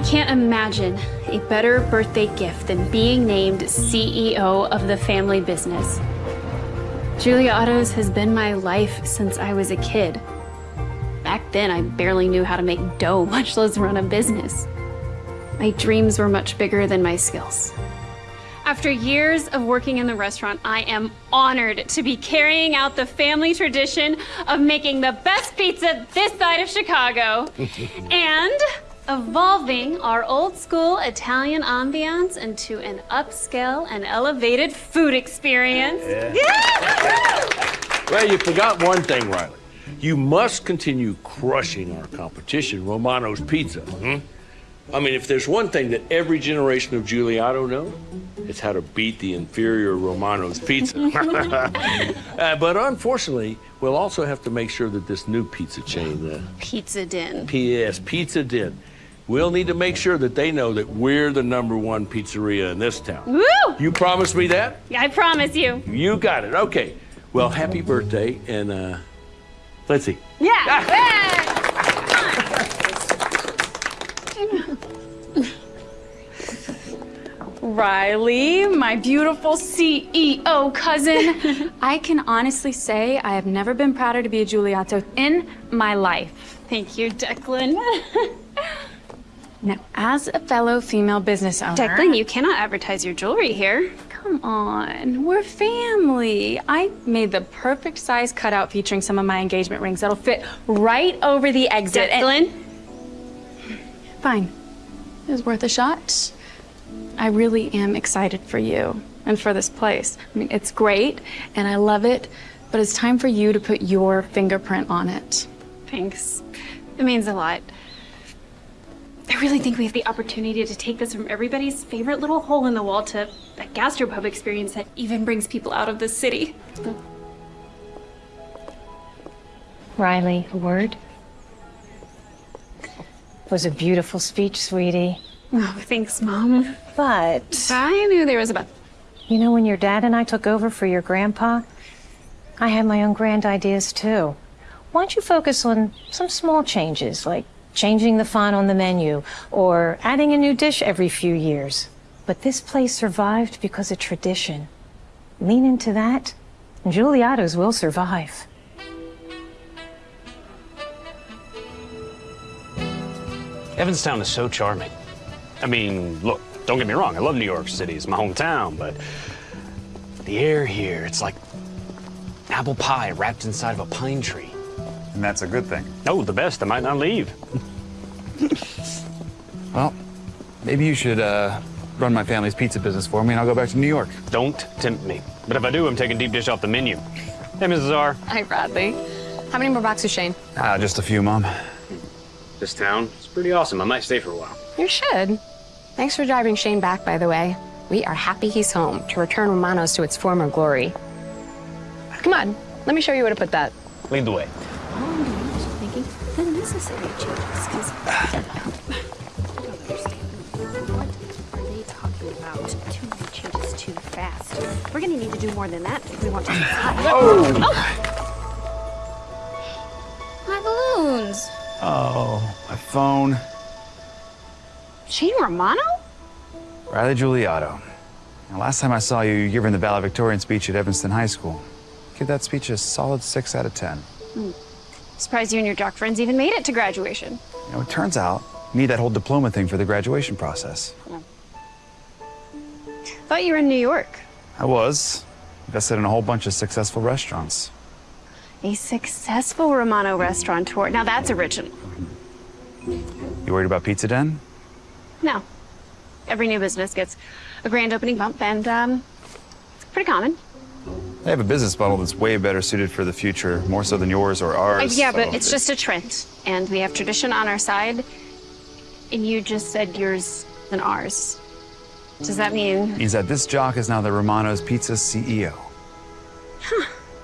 I can't imagine a better birthday gift than being named CEO of the family business. Giuliotto's has been my life since I was a kid. Back then, I barely knew how to make dough, much less run a business. My dreams were much bigger than my skills. After years of working in the restaurant, I am honored to be carrying out the family tradition of making the best pizza this side of Chicago and evolving our old school Italian ambiance into an upscale and elevated food experience. Yeah! Well, you forgot one thing, Riley. You must continue crushing our competition, Romano's Pizza. Hmm? I mean, if there's one thing that every generation of Giuliotto know, it's how to beat the inferior Romano's Pizza. uh, but unfortunately, we'll also have to make sure that this new pizza chain, uh, Pizza Den. PS Pizza Den, we'll need to make sure that they know that we're the number one pizzeria in this town. Woo! You promise me that? I promise you. You got it. Okay. Well, happy birthday, and uh, let's see. Yeah. Riley, my beautiful CEO cousin. I can honestly say I have never been prouder to be a Giuliotto in my life. Thank you, Declan. Now, as a fellow female business owner... Declan, you cannot advertise your jewelry here. Come on, we're family. I made the perfect size cutout featuring some of my engagement rings that'll fit right over the exit. and- Declan, Fine. It was worth a shot. I really am excited for you and for this place. I mean, it's great and I love it, but it's time for you to put your fingerprint on it. thanks. It means a lot. I really think we have the opportunity to take this from everybody's favorite little hole in the wall to a gastropub experience that even brings people out of the city. Riley, a word? It was a beautiful speech, sweetie. Oh, thanks, Mom. But, I knew there was a but. you know, when your dad and I took over for your grandpa, I had my own grand ideas too. Why don't you focus on some small changes, like changing the font on the menu or adding a new dish every few years? But this place survived because of tradition. Lean into that, and Giuliotto's will survive. Evanstown is so charming. I mean, look, don't get me wrong, I love New York City, it's my hometown, but the air here, it's like apple pie wrapped inside of a pine tree. And that's a good thing. Oh, the best, I might not leave. Well, maybe you should uh, run my family's pizza business for me and I'll go back to New York. Don't tempt me. But if I do, I'm taking deep dish off the menu. Hey, Mrs. R. Hi, Bradley. How many more boxes, Shane? Ah, just a few, Mom. This town, is pretty awesome. I might stay for a while. You should. Thanks for driving Shane back, by the way. We are happy he's home to return Romanos to its former glory. Come on, let me show you where to put that. Lead the way. Making the necessary changes, because I don't understand. What are they talking about? Too many changes too fast. We're gonna need to do more than that if we want to. Oh! My balloons. Oh, my phone. Shane Romano? Riley Giuliotto. Now, last time I saw you, you were giving the valedictorian speech at Evanston High School. Give that speech a solid six out of ten. Hmm. Surprised you and your jock friends even made it to graduation. You know, it turns out you need that whole diploma thing for the graduation process. Thought you were in New York. I was. Invested in a whole bunch of successful restaurants. A successful Romano restaurateur. Now that's original. You worried about Pizza Den? No. Every new business gets a grand opening bump, and um, it's pretty common. They have a business model that's way better suited for the future, more so than yours or Uh, ours. yeah, but it's just a trend, and we have tradition on our side. And you just said yours and ours. Does that mean? means that this jock is now the Romano's Pizza CEO.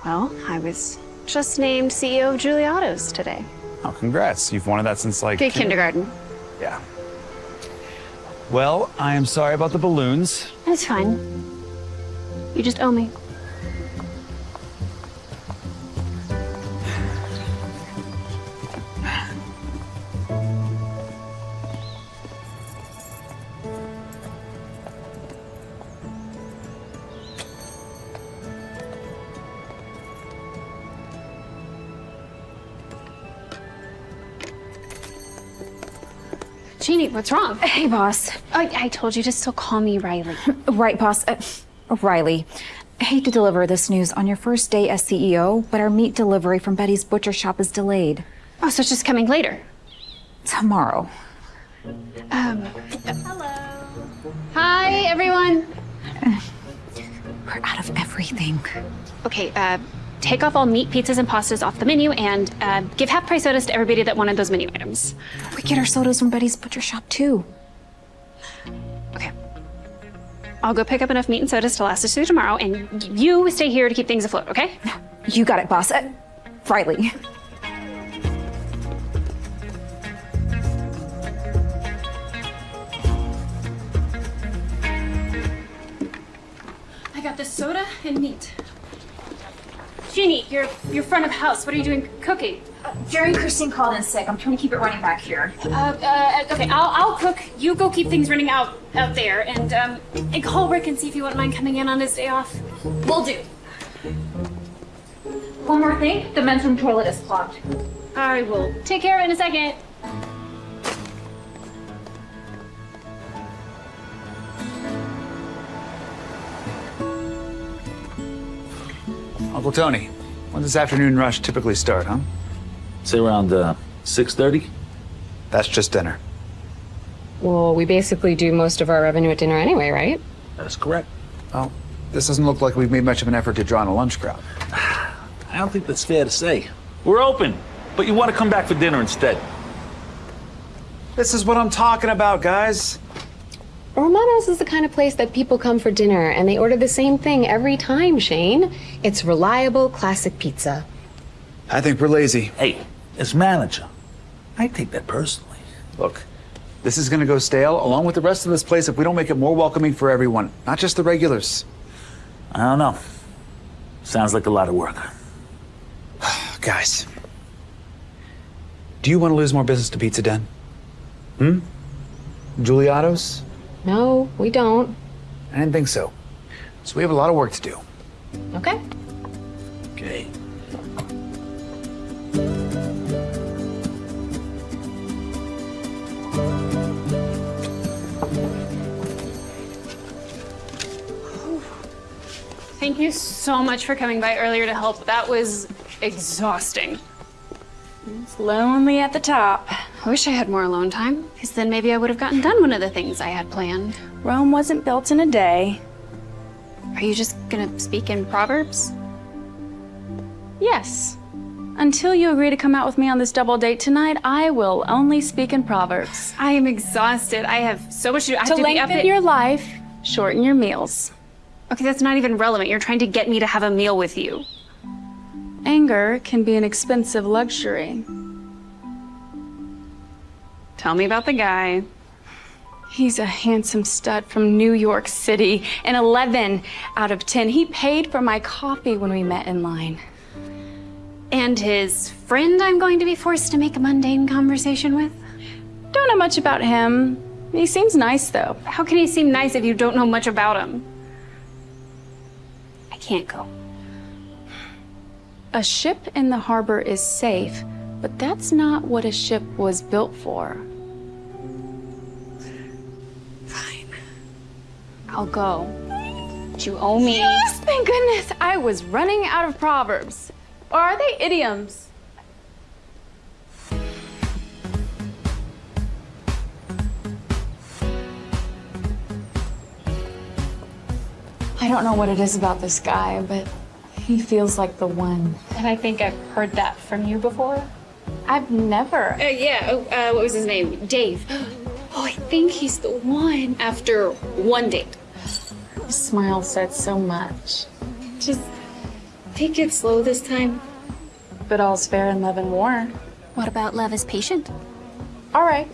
Well, I was just named CEO of Giuliotto's today. Oh, congrats. You've wanted that since like kindergarten. Yeah. Well, I am sorry about the balloons. That's fine. You just owe me. Jeannie, what's wrong? Hey, boss. I, I told you to still call me Riley. Right, boss. Uh, Riley. I hate to deliver this news on your first day as CEO, but our meat delivery from Betty's butcher shop is delayed. Oh, so it's just coming later. Tomorrow. Um. Hello. Hi, everyone. We're out of everything. Okay, uh, take off all meat, pizzas, and pastas off the menu and uh, give half price sodas to everybody that wanted those menu items. We get our sodas from Betty's butcher shop, too. Okay. I'll go pick up enough meat and sodas to last us through tomorrow, and you stay here to keep things afloat, okay? You got it, boss. Uh, Riley. I got the soda and meat. Jeannie, you're you're front of house. What are you doing cooking? Jerry and Christine called in sick. I'm trying to keep it running back here. Uh, uh, okay, I'll, I'll cook. You go keep things running out out there, and um, and call Rick and see if he wouldn't mind coming in on his day off. Will do. One more thing. The men's room toilet is clogged. I will take care of it in a second. Uncle Tony, when does afternoon rush typically start, huh? Say around uh, 6.30? That's just dinner. Well, we basically do most of our revenue at dinner anyway, right? That's correct. Well, this doesn't look like we've made much of an effort to draw in a lunch crowd. I don't think that's fair to say. We're open, but you want to come back for dinner instead. This is what I'm talking about, guys. Romano's is the kind of place that people come for dinner and they order the same thing every time, Shane. It's reliable, classic pizza. I think we're lazy. Hey, as manager, I take that personally. Look, this is gonna go stale along with the rest of this place if we don't make it more welcoming for everyone, not just the regulars. I don't know. Sounds like a lot of work. Guys, do you want to lose more business to Pizza Den? Hmm? Giuliotto's? No, we don't. I didn't think so. So we have a lot of work to do. Okay. Okay. Thank you so much for coming by earlier to help. That was exhausting. It's lonely at the top. I wish I had more alone time, because then maybe I would have gotten done one of the things I had planned. Rome wasn't built in a day. Are you just gonna speak in Proverbs? Yes. Until you agree to come out with me on this double date tonight, I will only speak in Proverbs. I am exhausted. I have so much to do. I have To to lengthen your life, shorten your meals. Okay, that's not even relevant. You're trying to get me to have a meal with you. Anger can be an expensive luxury. Tell me about the guy. He's a handsome stud from New York City, an 11 out of 10. He paid for my coffee when we met in line. And his friend I'm going to be forced to make a mundane conversation with? Don't know much about him. He seems nice, though. How can he seem nice if you don't know much about him? I can't go. A ship in the harbor is safe, but that's not what a ship was built for. I'll go. But you owe me. Yes, thank goodness. I was running out of proverbs. Or are they idioms? I don't know what it is about this guy, but he feels like the one. And I think I've heard that from you before. I've never. Uh, yeah, oh, uh, what was his name? Dave. Oh, I think he's the one after one date. His smile said so much. Just take it slow this time. But all's fair in love and war. What about love is patient? All right.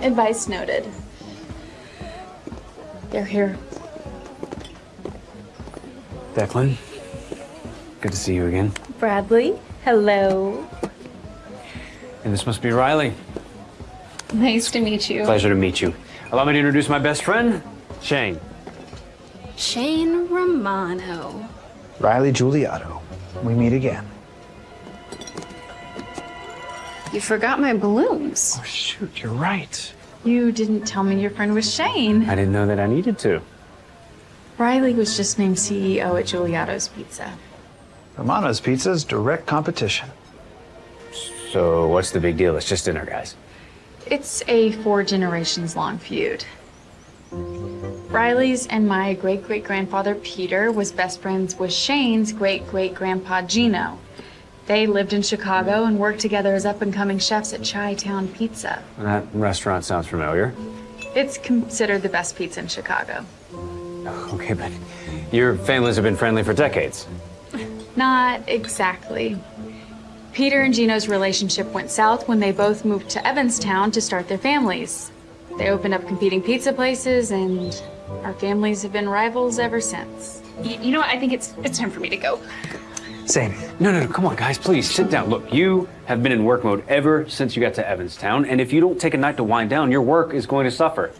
Advice noted. They're here. Declan, good to see you again. Bradley, hello. And this must be Riley. Nice to meet you. Pleasure to meet you. Allow me to introduce my best friend, Shane. Shane Romano. Riley Giuliotto. We meet again. You forgot my balloons. Oh, shoot, you're right. You didn't tell me your friend was Shane. I didn't know that I needed to. Riley was just named CEO at Giuliotto's Pizza. Romano's Pizza's direct competition. So what's the big deal? It's just dinner, guys. It's a four generations long feud. Riley's and my great great grandfather Peter was best friends with Shane's great great grandpa Gino. They lived in Chicago and worked together as up and coming chefs at Chi Town Pizza. That restaurant sounds familiar. It's considered the best pizza in Chicago. Oh, okay, but your families have been friendly for decades. Not exactly. Peter and Gino's relationship went south when they both moved to Evanstown to start their families. They opened up competing pizza places, and our families have been rivals ever since. Y- you know what? I think it's it's time for me to go. Same. No, no, no, come on, guys, please sit down. Look, you have been in work mode ever since you got to Evanstown, and if you don't take a night to wind down, your work is going to suffer.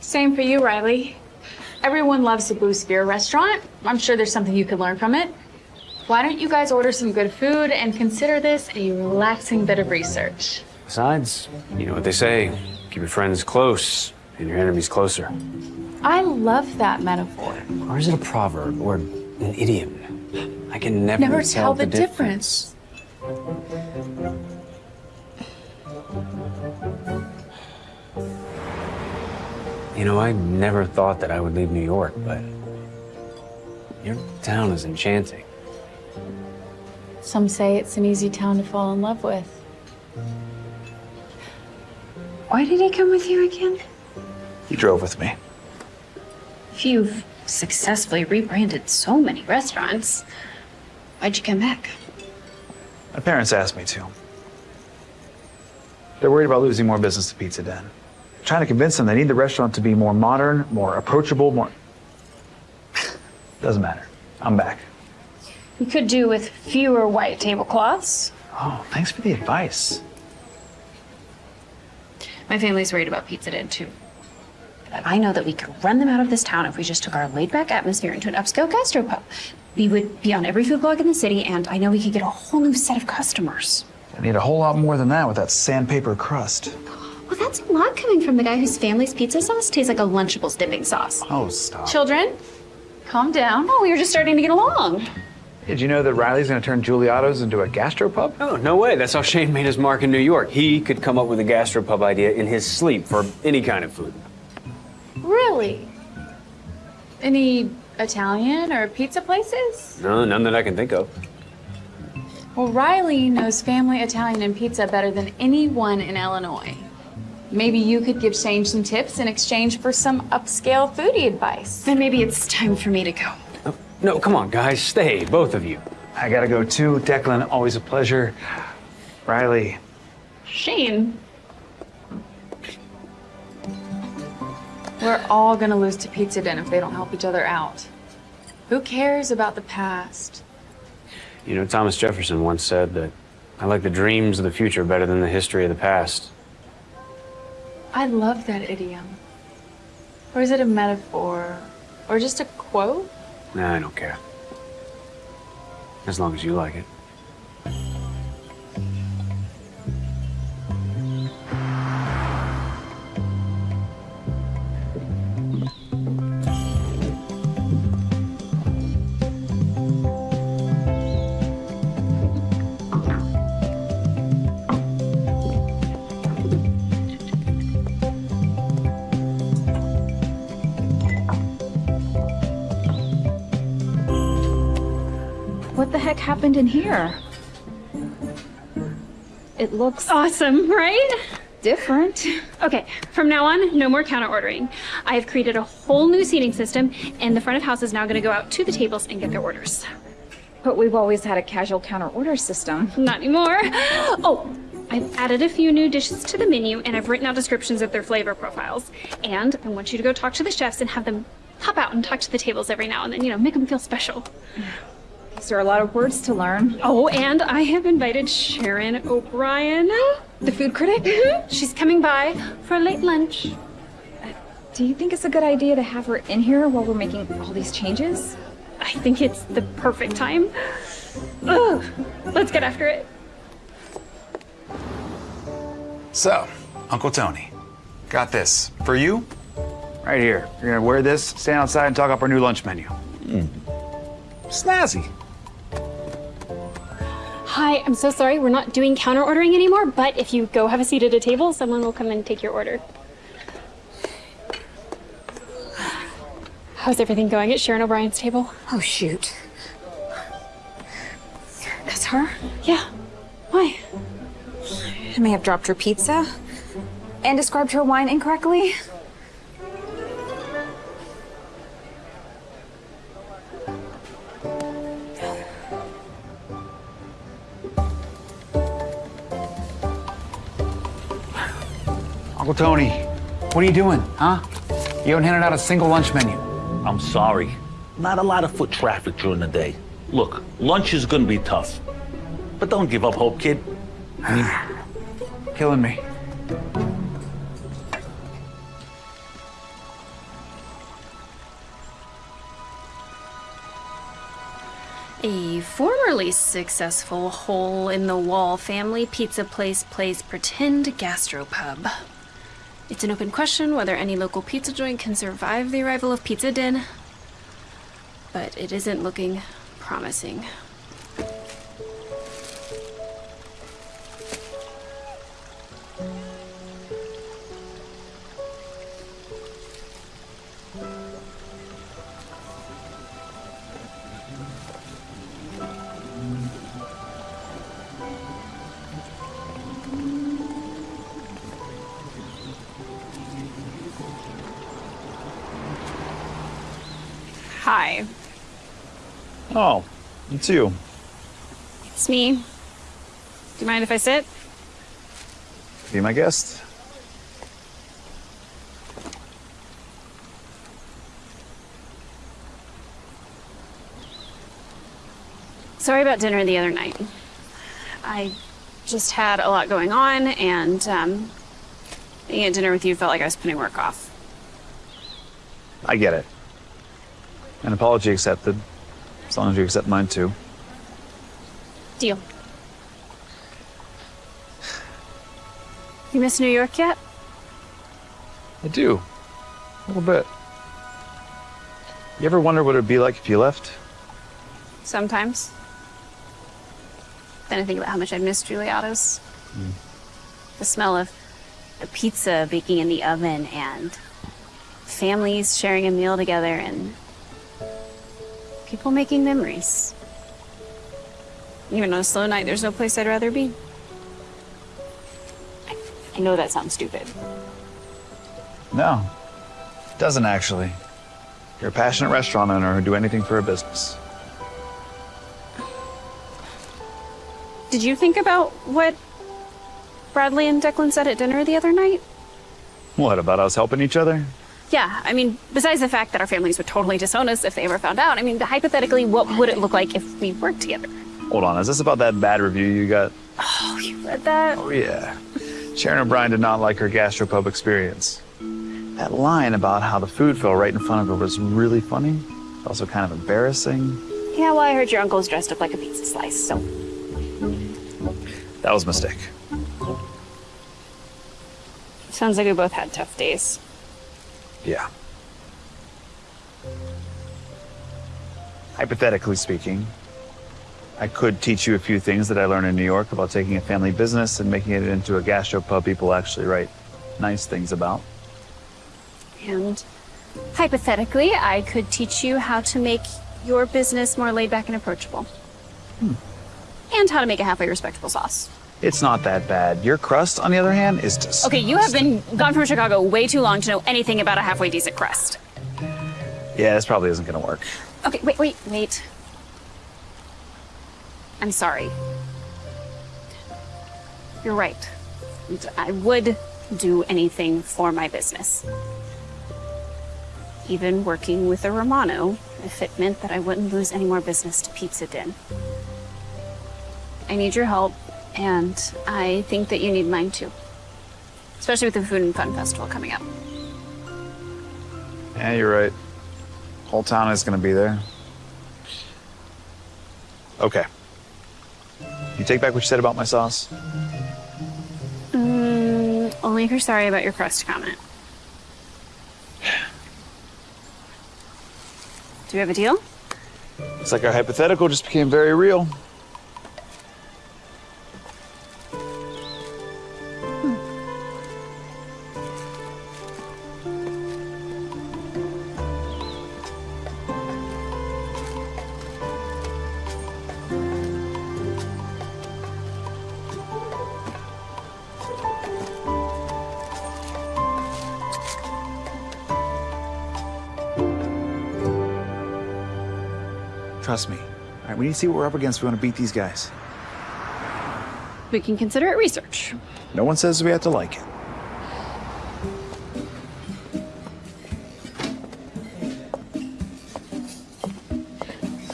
Same for you, Riley. Everyone loves the Blue Sphere restaurant. I'm sure there's something you could learn from it. Why don't you guys order some good food and consider this a relaxing bit of research? Besides, you know what they say keep your friends close and your enemies closer. I love that metaphor. Or is it a proverb or an idiom? I can never, Never tell the difference. You know, I never thought that I would leave New York, but your town is enchanting. Some say it's an easy town to fall in love with. Why did he come with you again? He drove with me. If you've successfully rebranded so many restaurants, why'd you come back? My parents asked me to. They're worried about losing more business to Pizza Den. trying to convince them they need the restaurant to be more modern, more approachable, more. Doesn't matter. I'm back. You could do with fewer white tablecloths. Oh, thanks for the advice. My family's worried about Pizza Den too. But I know that we could run them out of this town if we just took our laid-back atmosphere into an upscale gastropub. We would be on every food blog in the city, and I know we could get a whole new set of customers. I need a whole lot more than that with that sandpaper crust. Well, that's a lot coming from the guy whose family's pizza sauce tastes like a Lunchables dipping sauce. Oh, stop. Children, calm down. Oh, we were just starting to get along. Did you know that Riley's going to turn Giuliotto's into a gastropub? Oh, no way. That's how Shane made his mark in New York. He could come up with a gastropub idea in his sleep for any kind of food. Really? Any Italian or pizza places? No, none that I can think of. Well, Riley knows family Italian and pizza better than anyone in Illinois. Maybe you could give Shane some tips in exchange for some upscale foodie advice. Then maybe it's time for me to go. No, come on, guys. Stay, both of you. I gotta go too. Declan, always a pleasure. Riley, Shane, We're all gonna lose to Pizza Den if they don't help each other out. Who cares about the past? You know, Thomas Jefferson once said that I like the dreams of the future better than the history of the past. I love that idiom. Or is it a metaphor? Or just a quote? Nah, I don't care. As long as you like it. Happened in here? It looks awesome, right? different. Okay, from now on, no more counter ordering. I have created a whole new seating system, and the front of house is now going to go out to the tables and get their orders. But we've always had a casual counter order system. Not anymore. Oh, I've added a few new dishes to the menu, and I've written out descriptions of their flavor profiles. And I want you to go talk to the chefs and have them pop out and talk to the tables every now and then. You know, make them feel special. These are a lot of words to learn. Oh, and I have invited Sharon O'Brien, The food critic? Mhm. She's coming by for a late lunch. Do you think it's a good idea to have her in here while we're making all these changes? I think it's the perfect time. Ugh, let's get after it. So, Uncle Tony, got this. For you, right here. You're gonna wear this, stand outside, and talk up our new lunch menu. Snazzy. Hi, I'm so sorry. We're not doing counter ordering anymore, but if you go have a seat at a table, someone will come and take your order. How's everything going at Sharon O'Brien's table? Oh, shoot. That's her? Yeah. Why? I may have dropped her pizza and described her wine incorrectly. Uncle Tony, what are you doing, huh? You haven't handed out a single lunch menu. I'm sorry. Not a lot of foot traffic during the day. Look, lunch is gonna be tough. But don't give up hope, kid. Killing me. A formerly successful hole in the wall family pizza place plays pretend gastropub. It's an open question whether any local pizza joint can survive the arrival of Pizza Den, but it isn't looking promising. It's you. it's me. Do you mind if I sit? Be my guest. Sorry about dinner the other night. I just had a lot going on, and um, being at dinner with you felt like I was putting work off. I get it. An apology accepted, as long as you accept mine too. Deal. You miss New York yet? I do. A little bit. You ever wonder what it would be like if you left? Sometimes. Then I think about how much I miss Giuliotto's. Hmm. The smell of the pizza baking in the oven and families sharing a meal together and people making memories. Even on a slow night, there's no place I'd rather be. I, I know that sounds stupid. No, it doesn't actually. You're a passionate restaurant owner who'd do anything for a business. Did you think about what Bradley and Declan said at dinner the other night? What about us helping each other? Yeah, I mean, besides the fact that our families would totally disown us if they ever found out, I mean, hypothetically, what would it look like if we worked together? Hold on, is this about that bad review you got? Oh, you read that? Oh, yeah. Sharon O'Brien did not like her gastropub experience. That line about how the food fell right in front of her was really funny. Also kind of embarrassing. Yeah, well, I heard your uncle's dressed up like a pizza slice, so. That was a mistake. Sounds like we both had tough days. Yeah. Hypothetically speaking, I could teach you a few things that I learned in New York about taking a family business and making it into a gastropub people actually write nice things about. And hypothetically, I could teach you how to make your business more laid back and approachable. Hmm. And how to make a halfway respectable sauce. It's not that bad. Your crust, on the other hand, is just. Okay, you have been gone from Chicago way too long to know anything about a halfway decent crust. Yeah, this probably isn't gonna work. Okay, wait, wait, wait. I'm sorry. You're right. I would do anything for my business. Even working with a Romano, if it meant that I wouldn't lose any more business to Pizza Den. I need your help, and I think that you need mine too. Especially with the Food and Fun Festival coming up. Yeah, you're right. Whole town is gonna be there. Okay. You take back what you said about my sauce? Mm, I'll make her sorry about your crust comment. Do we have a deal? It's like our hypothetical just became very real. We need to see what we're up against. We want to beat these guys. We can consider it research. No one says we have to like it.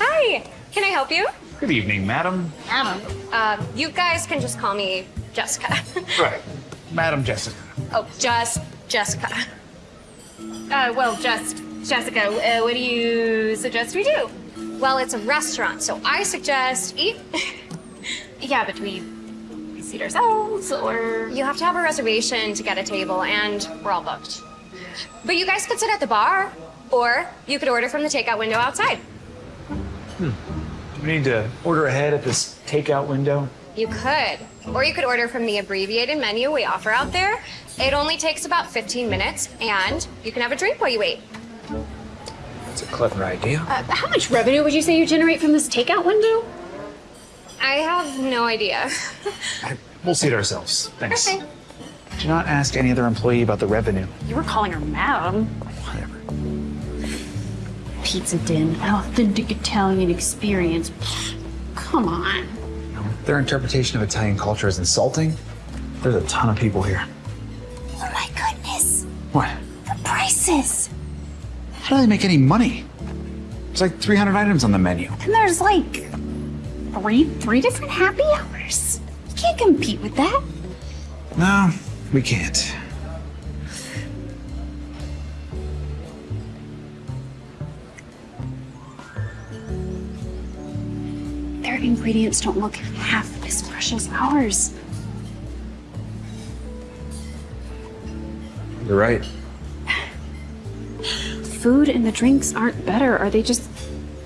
Hi, can I help you? Good evening, madam. Madam? Uh, you guys can just call me Jessica. Right. Madam Jessica. oh, just Jessica. Uh, well, just Jessica, uh, what do you suggest we do? Well, it's a restaurant, so I suggest eat. Yeah, but we, we seat ourselves, or You have to have a reservation to get a table, and we're all booked. But you guys could sit at the bar, or you could order from the takeout window outside. Hmm. We need to order ahead at this takeout window. You could. Or you could order from the abbreviated menu we offer out there. It only takes about 15 minutes, and you can have a drink while you wait. That's a clever idea. uh, how much revenue would you say you generate from this takeout window? I have no idea. We'll see it ourselves. Thanks. Okay. Do not ask any other employee about the revenue. You were calling her madam. Whatever. Pizza Den, an authentic Italian experience. Come on. Their interpretation of Italian culture is insulting. There's a ton of people here. Oh my goodness. What? The prices. How do they make any money? There's like 300 items on the menu. And there's like three three different happy hours. You can't compete with that. No, we can't. Their ingredients don't look half as fresh as ours. You're right. Food and the drinks aren't better. Are they just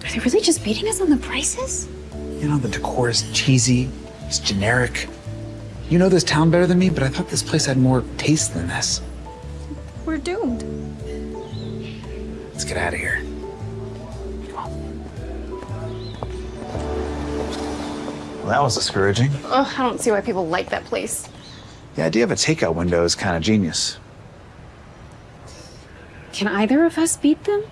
are they really just beating us on the prices? You know, the decor is cheesy, it's generic. You know this town better than me, but I thought this place had more taste than this. We're doomed. Let's get out of here. Well, that was discouraging. Ugh, I don't see why people like that place. The idea of a takeout window is kind of genius. Can either of us beat them?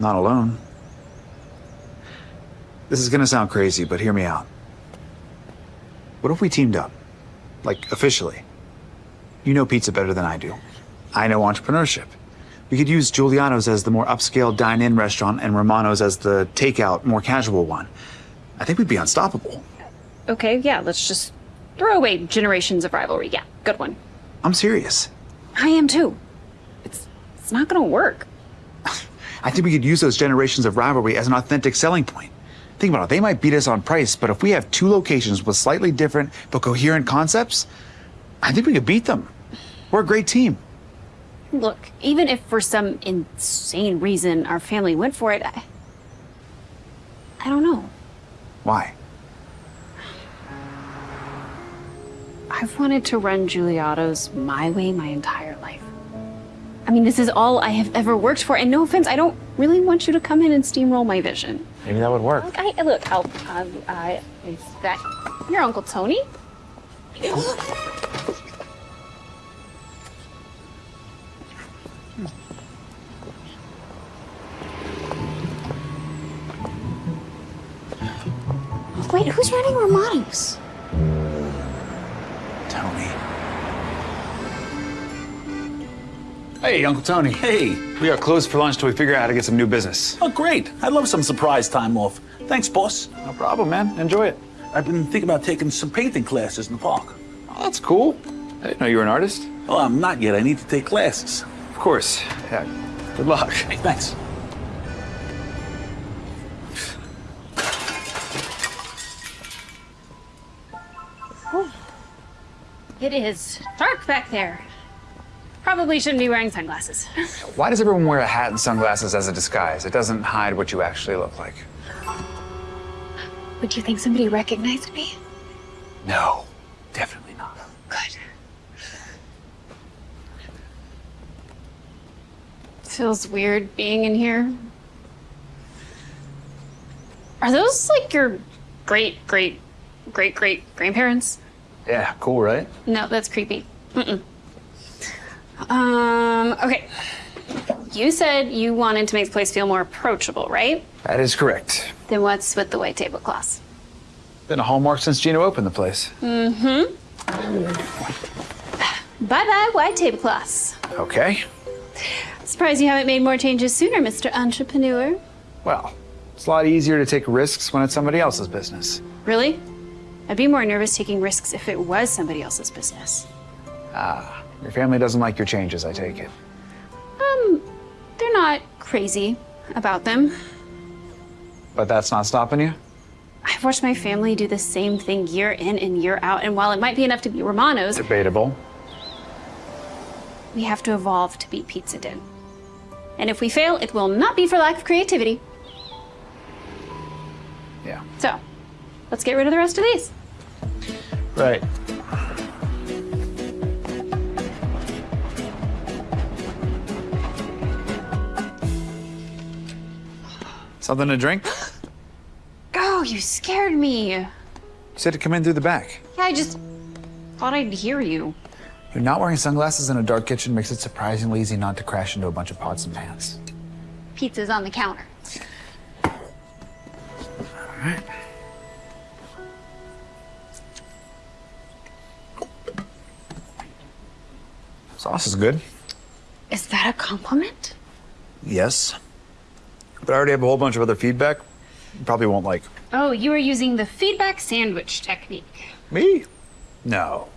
Not alone. This is gonna sound crazy, but hear me out. What if we teamed up? Like, officially? You know pizza better than I do. I know entrepreneurship. We could use Giuliano's as the more upscale dine in restaurant and Romano's as the takeout, more casual one. I think we'd be unstoppable. Okay, yeah, let's just throw away generations of rivalry. Yeah, good one. I'm serious. I am too. Not gonna work. I think we could use those generations of rivalry as an authentic selling point. Think about it, they might beat us on price, but if we have two locations with slightly different but coherent concepts, I think we could beat them. We're a great team. Look, even if for some insane reason our family went for it, I, I don't know. Why? I've wanted to run Giuliotto's my way my entire life. I mean, this is all I have ever worked for, and no offense, I don't really want you to come in and steamroll my vision. Maybe that would work. Look, I, look, I'll, um, I, is that your Uncle Tony? Wait, who's running Romano's? Hey, Uncle Tony. Hey. We are closed for lunch till we figure out how to get some new business. Oh, great. I'd love some surprise time off. Thanks, boss. No problem, man. Enjoy it. I've been thinking about taking some painting classes in the park. Oh, that's cool. I didn't know you were an artist. Oh, I'm not yet. I need to take classes. Of course. Yeah. Good luck. Hey, thanks. It is dark back there. Probably shouldn't be wearing sunglasses. Why does everyone wear a hat and sunglasses as a disguise? It doesn't hide what you actually look like. Would you think somebody recognized me? No, definitely not. Good. Feels weird being in here. Are those like your great, great, great, great grandparents? Yeah, cool, right? No, that's creepy. Mm-mm. Um, okay. You said you wanted to make the place feel more approachable, right? That is correct. Then what's with the white tablecloths? Been a hallmark since Gino opened the place. Mm-hmm. Bye-bye, white tablecloths. Okay. Surprised you haven't made more changes sooner, Mr. Entrepreneur. Well, it's a lot easier to take risks when it's somebody else's business. Really? I'd be more nervous taking risks if it was somebody else's business. Ah, your family doesn't like your changes, I take it. Um, they're not crazy about them. But that's not stopping you? I've watched my family do the same thing year in and year out, and while it might be enough to beat Romano's, Debatable. we have to evolve to beat Pizza Den. And if we fail, it will not be for lack of creativity. Yeah. So, let's get rid of the rest of these. Right. Something to drink? You Oh, you scared me. Yeah, said to come in through the back. Yeah, I just thought I'd hear you. You're not wearing sunglasses in a dark kitchen makes it surprisingly easy not to crash into a bunch of pots and pans. Pizza's on the counter. All right. Sauce is good. Is that a compliment? Yes. But I already have a whole bunch of other feedback you probably won't like. Oh, you are using the feedback sandwich technique. Me? No.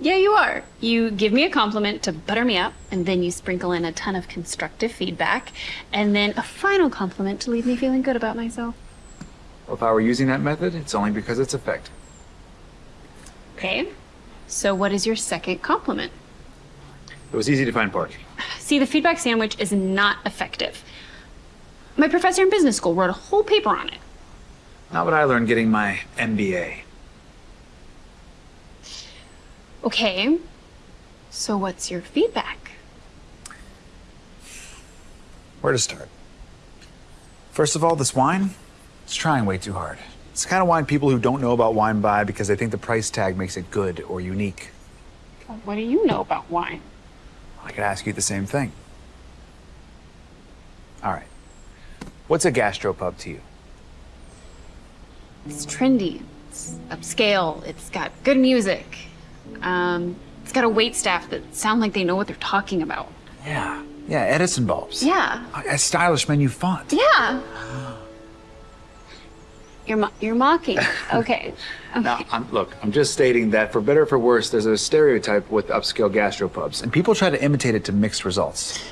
Yeah, you are. You give me a compliment to butter me up, and then you sprinkle in a ton of constructive feedback, and then a final compliment to leave me feeling good about myself. Well, if I were using that method, it's only because it's effective. Okay. So, what is your second compliment? It was easy to find parking. See, the feedback sandwich is not effective. My professor in business school wrote a whole paper on it. Not what I learned getting my MBA. Okay. So, what's your feedback? Where to start? First of all, this wine, it's trying way too hard. It's the kind of wine people who don't know about wine buy because they think the price tag makes it good or unique. What do you know about wine? I could ask you the same thing. All right. What's a gastropub to you? It's trendy. It's upscale. It's got good music. Um, it's got a wait staff that sound like they know what they're talking about. Yeah. Yeah, Edison bulbs. Yeah. A, a stylish menu font. Yeah. You're mo- you're mocking. Okay. okay. Now, I'm, look, I'm just stating that for better or for worse, there's a stereotype with upscale gastropubs, and people try to imitate it to mixed results.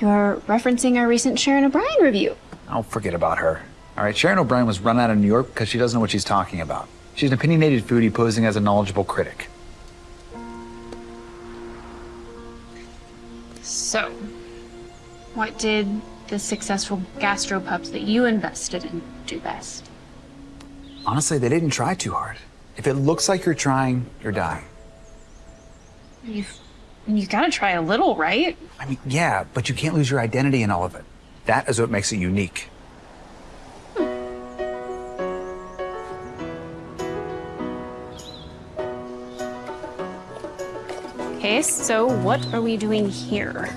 You're referencing our recent Sharon O'Brien review. I'll forget about her. All right, Sharon O'Brien was run out of New York because she doesn't know what she's talking about. She's an opinionated foodie posing as a knowledgeable critic. So, what did the successful gastropubs that you invested in do best? Honestly, they didn't try too hard. If it looks like you're trying, you're dying. You've you gotta try a little, right? I mean, yeah, but you can't lose your identity in all of it. That is what makes it unique. Okay, so what are we doing here?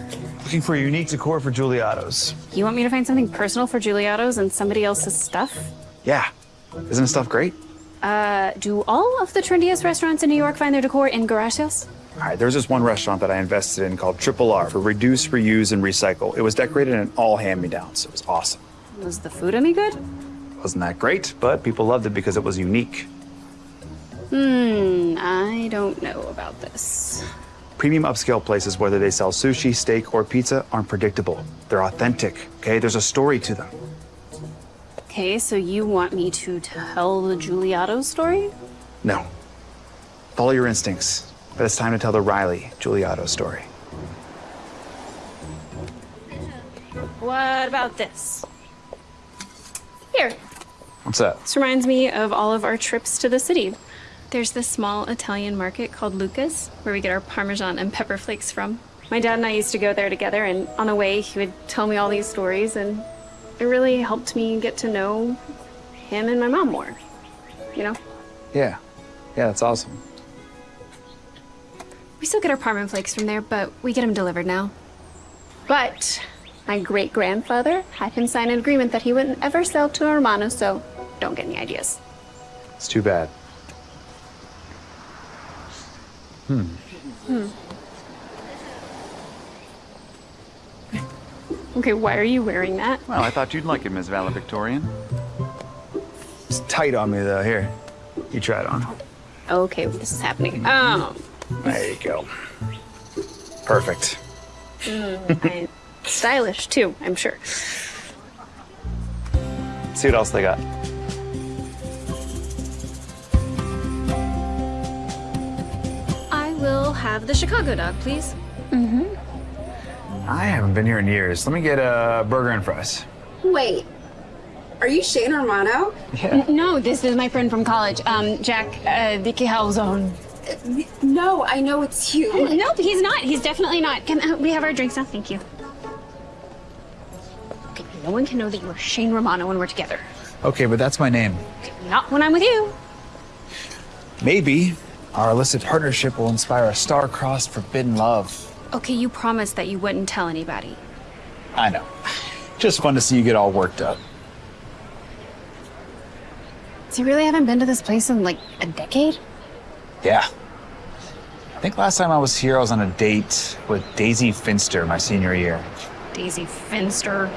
Looking for a unique decor for Giuliotto's. You want me to find something personal for Giuliotto's and somebody else's stuff? Yeah. Isn't stuff great? Uh, do all of the trendiest restaurants in New York find their decor in garage sales? All right, there's this one restaurant that I invested in called Triple R for reduce, reuse, and recycle. It was decorated in all hand-me-downs. It was awesome. Was the food any good? Wasn't that great, but people loved it because it was unique. Hmm, I don't know about this. Premium upscale places, whether they sell sushi, steak, or pizza, aren't predictable. They're authentic, okay? There's a story to them. Okay, so you want me to tell the Giuliotto story? No. Follow your instincts. But it's time to tell the Riley Giuliotto story. What about this? Here, What's that? this reminds me of all of our trips to the city. There's this small Italian market called Luca's where we get our Parmesan and pepper flakes from. My dad and I used to go there together, and on the way, he would tell me all these stories, and it really helped me get to know him and my mom more. You know? Yeah. Yeah, that's awesome. We still get our Parmesan flakes from there, but we get them delivered now. But my great grandfather had him sign an agreement that he wouldn't ever sell to a Romano, so don't get any ideas. It's too bad. Hmm. Hmm. Okay, why are you wearing that? Well, I thought you'd like it, Miss Valedictorian. It's tight on me, though. Here, you try it on. Okay, this is happening. Oh, There you go. Perfect. and stylish too, I'm sure. See what else they got. I will have the Chicago dog, please. Mm-hmm. I haven't been here in years. Let me get a burger and fries. Wait, are you Shane Romano? Yeah. No, this is my friend from college, um, Jack uh, Vicky Calzone. No, I know it's you. Nope, he's not. He's definitely not. Can uh, we have our drinks now? Thank you. Okay, no one can know that you are Shane Romano when we're together. Okay, but that's my name. Not when I'm with you. Maybe our illicit partnership will inspire a star-crossed forbidden love. Okay, you promised that you wouldn't tell anybody. I know. Just fun to see you get all worked up. So you really haven't been to this place in like a decade? Yeah. I think last time I was here, I was on a date with Daisy Finster my senior year. Daisy Finster.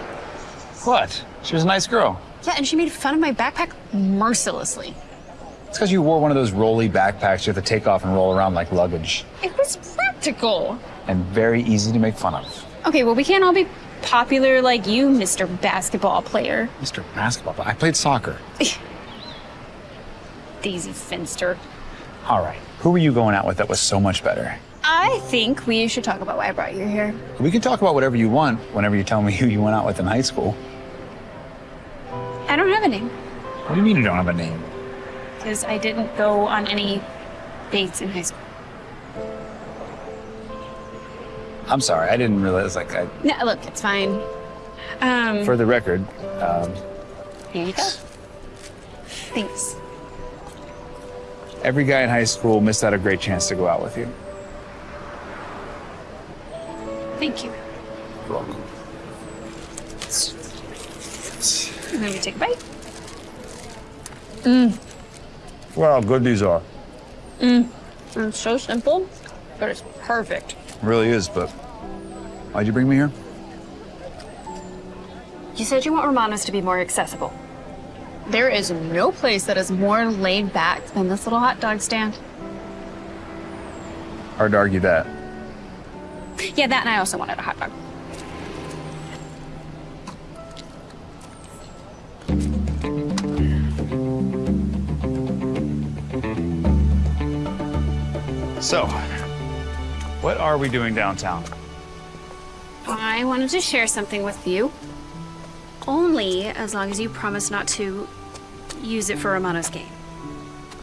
What? She was a nice girl. Yeah, and she made fun of my backpack mercilessly. It's because you wore one of those rolly backpacks you have to take off and roll around like luggage. It was practical. And very easy to make fun of. Okay, well, we can't all be popular like you, Mr. Basketball Player. Mr. Basketball, I played soccer. Daisy Finster. All right. Who were you going out with that was so much better? I think we should talk about why I brought you here. We can talk about whatever you want whenever you tell me who you went out with in high school. I don't have a name What do you mean you don't have a name? because I didn't go on any dates in high school. I'm sorry, I didn't realize. Like, I, No, look, it's fine. Um, for the record, um, here you go. Thanks. Every guy in high school missed out a great chance to go out with you. Thank you. You're welcome. And then we take a bite. Mm. Well, how good these are. Mmm. It's so simple, but it's perfect. really is, but why'd you bring me here? You said you want Romanos to be more accessible. There is no place that is more laid back than this little hot dog stand. Hard to argue that. Yeah, that and I also wanted a hot dog. So, what are we doing downtown? I wanted to share something with you. Only as long as you promise not to use it for Romano's game.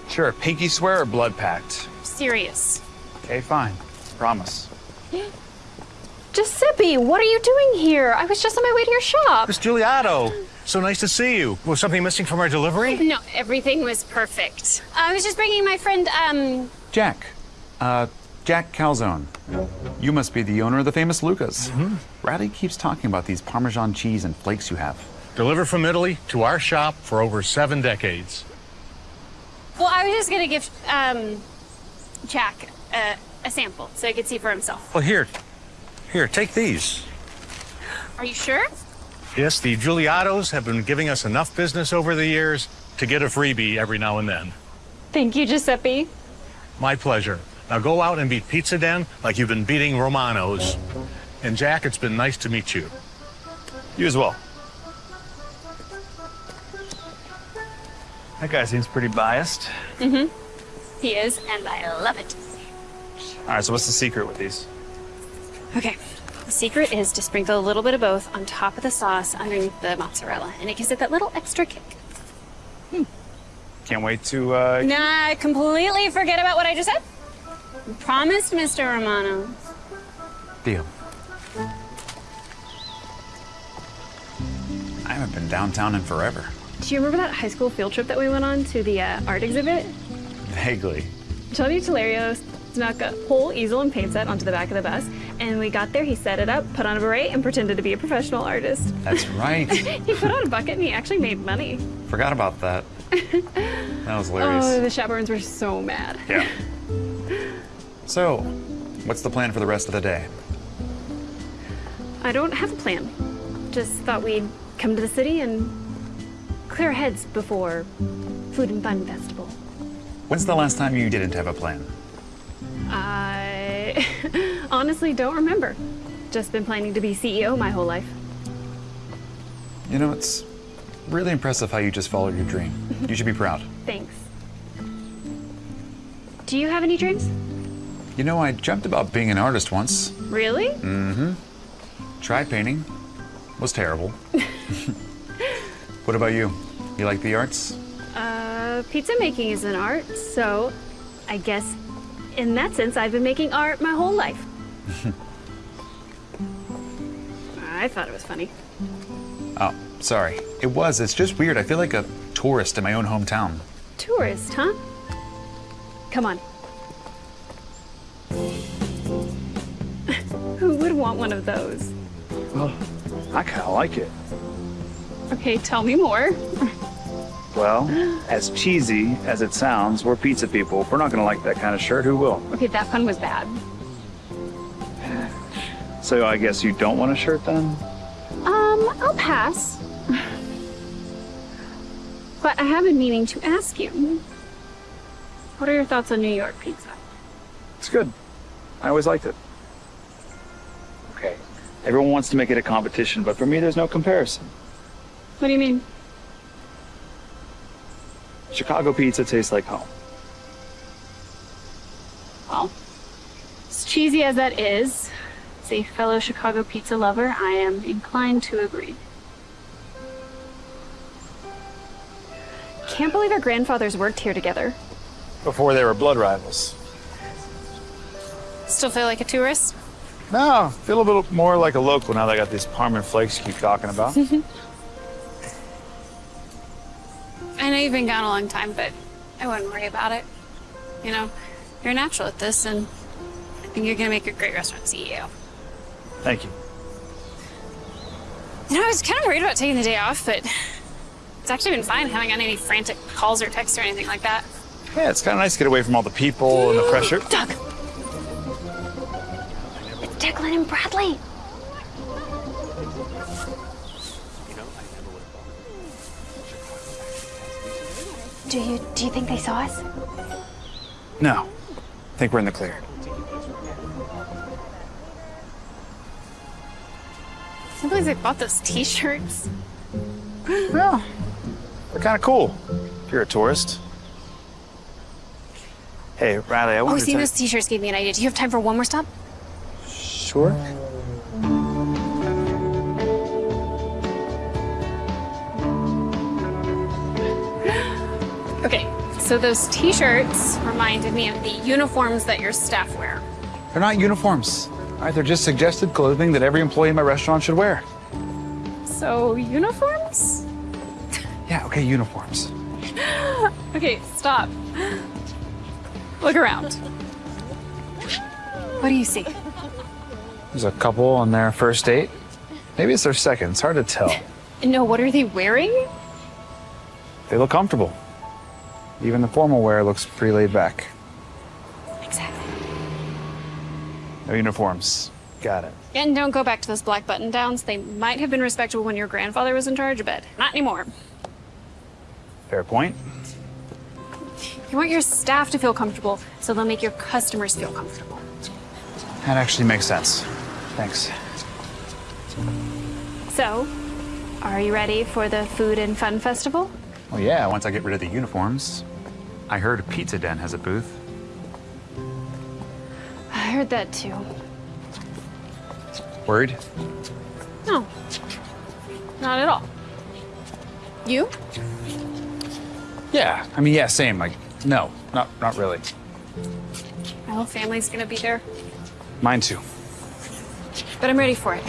Sure, pinky swear or blood pact? Serious. Okay, fine. Promise. Giuseppe, what are you doing here? I was just on my way to your shop. Miss Giuliotto, so nice to see you. Was something missing from our delivery? No, everything was perfect. I was just bringing my friend, um, Jack. Uh, Jack Calzone. You must be the owner of the famous Luca's. Riley keeps talking about these Parmesan cheese and flakes you have. Delivered from Italy to our shop for over seven decades. well, I was just gonna give, um, Jack uh, a sample so he could see for himself. Well, here, here, take these. Are you sure? Yes, the Giuliottos have been giving us enough business over the years to get a freebie every now and then. Thank you, Giuseppe. My pleasure. Now go out and beat Pizza Den like you've been beating Romano's. And Jack, it's been nice to meet you. You as well. That guy seems pretty biased. Mm-hmm. He is, and I love it. All right, so what's the secret with these? Okay. The secret is to sprinkle a little bit of both on top of the sauce underneath the mozzarella, and it gives it that little extra kick. Hmm. Can't wait to, uh... Nah, completely forget about what I just said. You promised, Mr. Romano. Deal. I haven't been downtown in forever. Do you remember that high school field trip that we went on to the uh, art exhibit? Vaguely. Tony Telerio snuck a whole easel and paint set onto the back of the bus, and we got there, he set it up, put on a beret, and pretended to be a professional artist. That's right. he put on a bucket and he actually made money. Forgot about that. That was hilarious. Oh, the chaperones were so mad. Yeah. So, what's the plan for the rest of the day? I don't have a plan. Just thought we'd come to the city and clear heads before Food and Fun Festival. When's the last time you didn't have a plan? I honestly don't remember. Just been planning to be CEO my whole life. You know, it's really impressive how you just followed your dream. You should be proud. Thanks. Do you have any dreams? You know, I dreamt about being an artist once. Really? Mm-hmm. Tried painting. Was terrible. what about you? You like the arts? Uh, pizza making is an art, so I guess in that sense I've been making art my whole life. I thought it was funny. Oh, sorry. It was. It's just weird. I feel like a tourist in my own hometown. Tourist, huh? Come on. Who would want one of those? Well, I kind of like it. Okay, tell me more. Well, as cheesy as it sounds, we're pizza people. If we're not going to like that kind of shirt, who will? Okay, that pun was bad. So I guess you don't want a shirt then? Um, I'll pass. But I have been meaning to ask you. What are your thoughts on New York pizza? It's good. I always liked it. Okay. Everyone wants to make it a competition, but for me, there's no comparison. What do you mean? Chicago pizza tastes like home. Well, as cheesy as that is, as a fellow Chicago pizza lover, I am inclined to agree. Can't believe our grandfathers worked here together. Before they were blood rivals. Still feel like a tourist? No, feel a little more like a local now that I got these Parma flakes you keep talking about. know you've been gone a long time, but I wouldn't worry about it. You know, you're a natural at this, and I think you're gonna make a great restaurant CEO. Thank you. You know, I was kind of worried about taking the day off, but it's actually been fine. Haven't gotten any frantic calls or texts or anything like that. Yeah, it's kind of nice to get away from all the people and the pressure. Doug! It's Declan and Bradley. Do you do you think they saw us? No. I think we're in the clear. Can't believe they bought those T-shirts. Well, they're kind of cool if you're a tourist. Hey, Riley, I Oh, wanted to seeing tell those T-shirts gave me an idea. Do you have time for one more stop? Sure. So those T-shirts reminded me of the uniforms that your staff wear. They're not uniforms. All right, they're just suggested clothing that every employee in my restaurant should wear. So uniforms? Yeah, okay, uniforms. Okay, stop. Look around. What do you see? There's a couple on their first date. Maybe it's their second. It's hard to tell. No, what are they wearing? They look comfortable. Even the formal wear looks pretty laid back. Exactly. No uniforms. Got it. And don't go back to those black button downs. They might have been respectable when your grandfather was in charge, but not anymore. Fair point. You want your staff to feel comfortable, so they'll make your customers feel comfortable. That actually makes sense. Thanks. So, are you ready for the Food and Fun Festival? Well, yeah, once I get rid of the uniforms. I heard a Pizza Den has a booth. I heard that too. Worried? No, not at all. You? Yeah. I mean, yeah, same. Like, no, not not really. My whole family's gonna be there, Mine too. but I'm ready for it.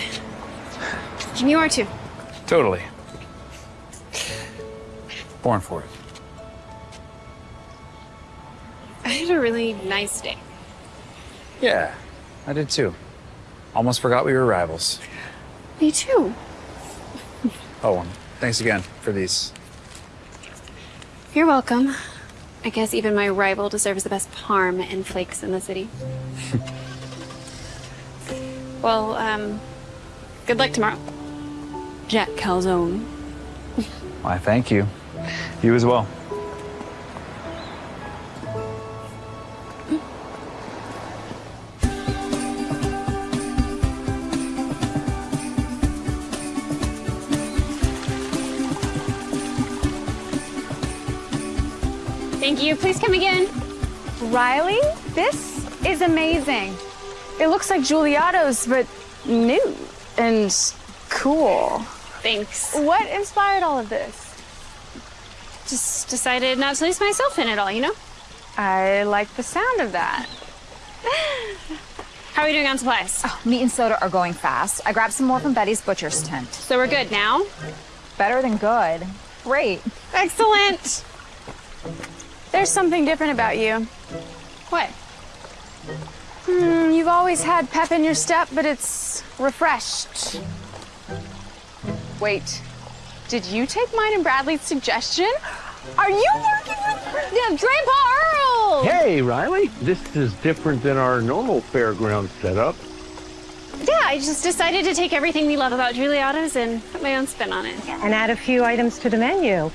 And you are too. Totally. Born for it. A really nice day. Yeah, I did too. Almost forgot we were rivals. Me too. Oh, and thanks again for these. You're welcome. I guess even my rival deserves the best parm and flakes in the city. well, um, good luck tomorrow. Jack Calzone. Why, thank you. You as well. Please come again. Riley, this is amazing. It looks like Giuliotto's, but new and cool. Thanks. What inspired all of this? Just decided not to lose myself in it all, you know? I like the sound of that. How are we doing on supplies? Oh, meat and soda are going fast. I grabbed some more from Betty's butcher's tent. So we're good now? Better than good. Great. Excellent. There's something different about you. What? Hmm, you've always had pep in your step, but it's refreshed. Wait, did you take mine and Bradley's suggestion? Are you working with yeah, Grandpa Earl? Hey, Riley. This is different than our normal fairground setup. Yeah, I just decided to take everything we love about Giuliotto's and put my own spin on it. And add a few items to the menu.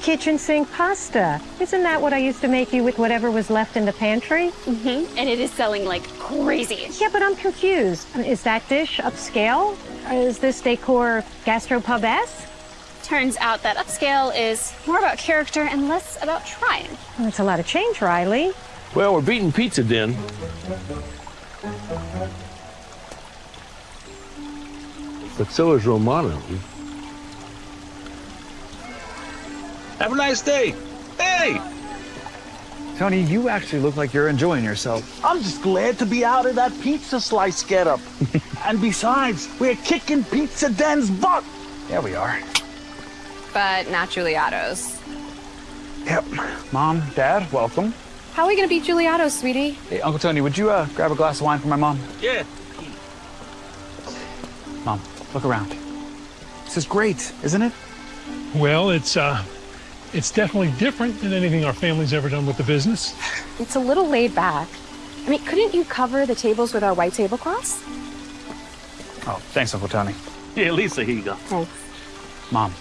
Kitchen sink pasta. Isn't that what I used to make you with whatever was left in the pantry? Mm-hmm. And it is selling like crazy. Yeah, but I'm confused. Is that dish upscale? Is this decor gastropub-esque? Turns out that upscale is more about character and less about trying. That's a lot of change, Riley. Well, we're beating Pizza Den. But so is Romano. Have a nice day. Hey, Tony, you actually look like you're enjoying yourself. I'm just glad to be out of that pizza slice getup. and besides, we're kicking Pizza Den's butt. Yeah, we are. But not Giuliotto's. Yep. Mom, Dad, welcome. How are we gonna beat Giuliotto's, sweetie? Hey, Uncle Tony, would you uh, grab a glass of wine for my mom? Yeah. Mom, look around. This is great, isn't it? Well, it's uh, it's definitely different than anything our family's ever done with the business. It's a little laid back. I mean, couldn't you cover the tables with our white tablecloths? Oh, thanks, Uncle Tony. Yeah, Lisa, here you go. Thanks. Mom,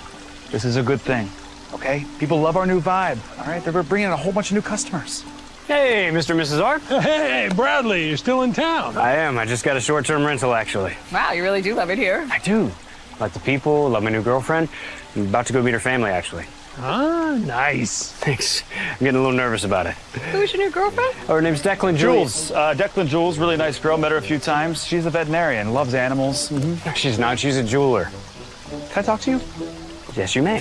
this is a good thing, okay? People love our new vibe, all right? They're bringing in a whole bunch of new customers. Hey, Mr. and Mrs. R. Hey, Bradley, you're still in town. I am. I just got a short-term rental, actually. Wow, you really do love it here. I do. Like the people, love my new girlfriend. I'm about to go meet her family, actually. Ah, nice. Thanks. I'm getting a little nervous about it. Who's your new girlfriend? Oh, her name's Declan Jules, uh, Declan Jules, really nice girl. Met her a few times. She's a veterinarian, loves animals. Mm-hmm. She's not. She's a jeweler. Can I talk to you? Yes, you may.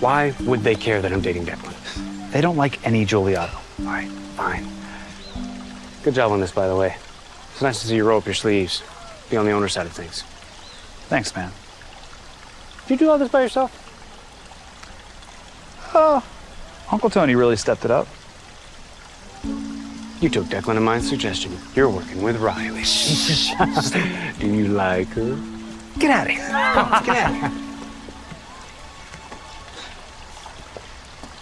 Why would they care that I'm dating Declan? They don't like any Giuliotto. All right, fine. Good job on this, by the way. It's nice to see you roll up your sleeves. Be on the owner side of things. Thanks, man. Did you do all this by yourself? Oh, Uncle Tony really stepped it up. You took Declan and mine's suggestion. You're working with Riley. do you like her? Get out of here. Get out of here.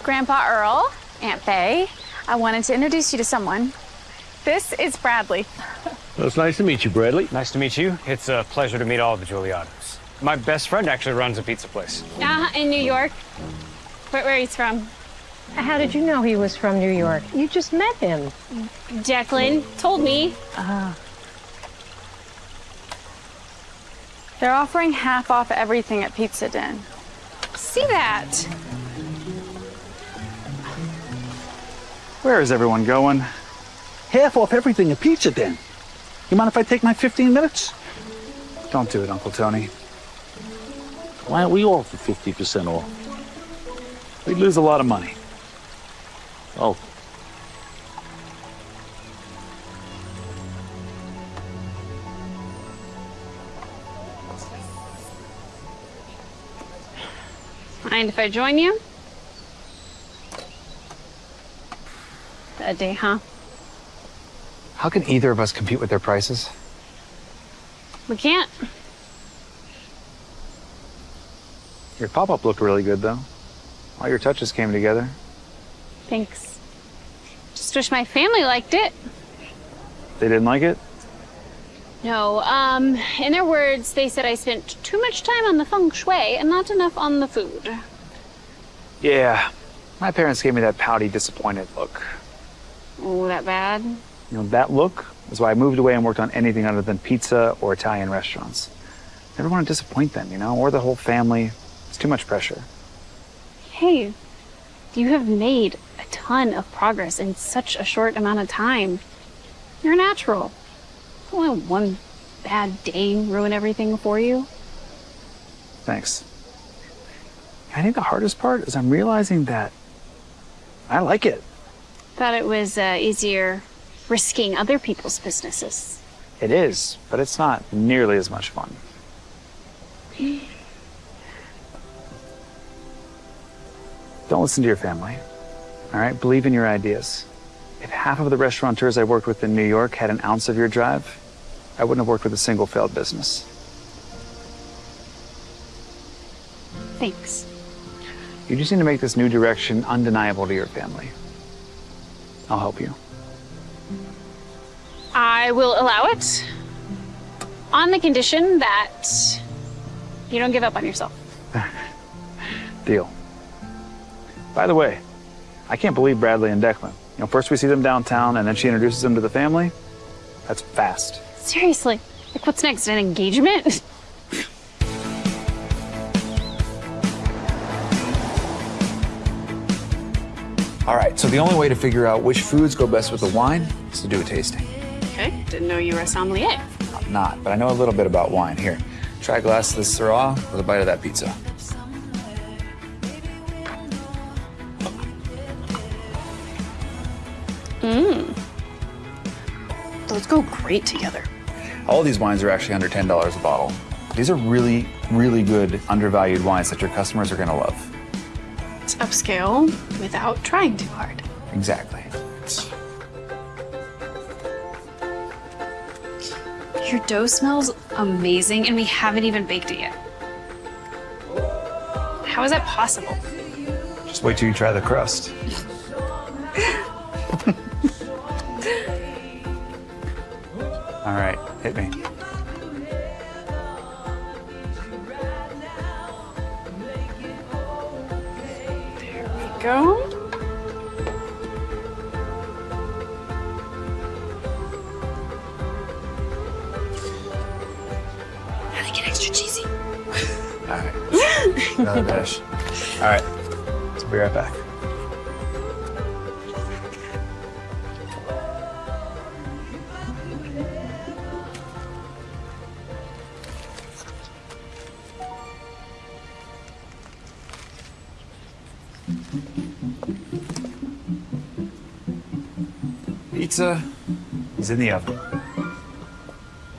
Grandpa Earl, Aunt Faye, I wanted to introduce you to someone. This is Bradley. Well, it's nice to meet you, Bradley. Nice to meet you. It's a pleasure to meet all of the Giuliottos. My best friend actually runs a pizza place. Uh, in New York. Where, where he's from. How did you know he was from New York? You just met him. Declan told me. Ah. They're offering half off everything at Pizza Den. See that? Where is everyone going? Half off everything at Pizza Den. You mind if I take my 15 minutes? Don't do it, Uncle Tony. Why aren't we all for 50% off? We'd lose a lot of money. Oh. Mind if I join you? Bad day, huh? How can either of us compete with their prices? We can't. Your pop-up looked really good, though. All your touches came together. Thanks. Just wish my family liked it. They didn't like it? No, um, in their words, they said I spent too much time on the feng shui and not enough on the food. Yeah. My parents gave me that pouty, disappointed look. Oh, that bad? You know, that look is why I moved away and worked on anything other than pizza or Italian restaurants. Never want to disappoint them, you know, or the whole family. It's too much pressure. Hey, you have made a ton of progress in such a short amount of time. You're natural. Don't let one bad day ruin everything for you. Thanks. I think the hardest part is I'm realizing that I like it. Thought it was uh, easier risking other people's businesses. It is, but it's not nearly as much fun. Don't listen to your family. All right? Believe in your ideas. If half of the restaurateurs I worked with in New York had an ounce of your drive, I wouldn't have worked with a single failed business. Thanks. You just need to make this new direction undeniable to your family. I'll help you. I will allow it on the condition that you don't give up on yourself. Deal. By the way, I can't believe Bradley and Declan. You know, first we see them downtown and then she introduces them to the family. That's fast. Seriously, like what's next? An engagement? All right, so the only way to figure out which foods go best with the wine is to do a tasting. okay, didn't know you were a sommelier. I'm not, but I know a little bit about wine. Here, try a glass of this Syrah with a bite of that pizza. Mmm. Those go great together. All these wines are actually under $10 a bottle. These are really, really good, undervalued wines that your customers are gonna love. It's upscale without trying too hard. Exactly. Your dough smells amazing and we haven't even baked it yet. How is that possible? Just wait till you try the crust.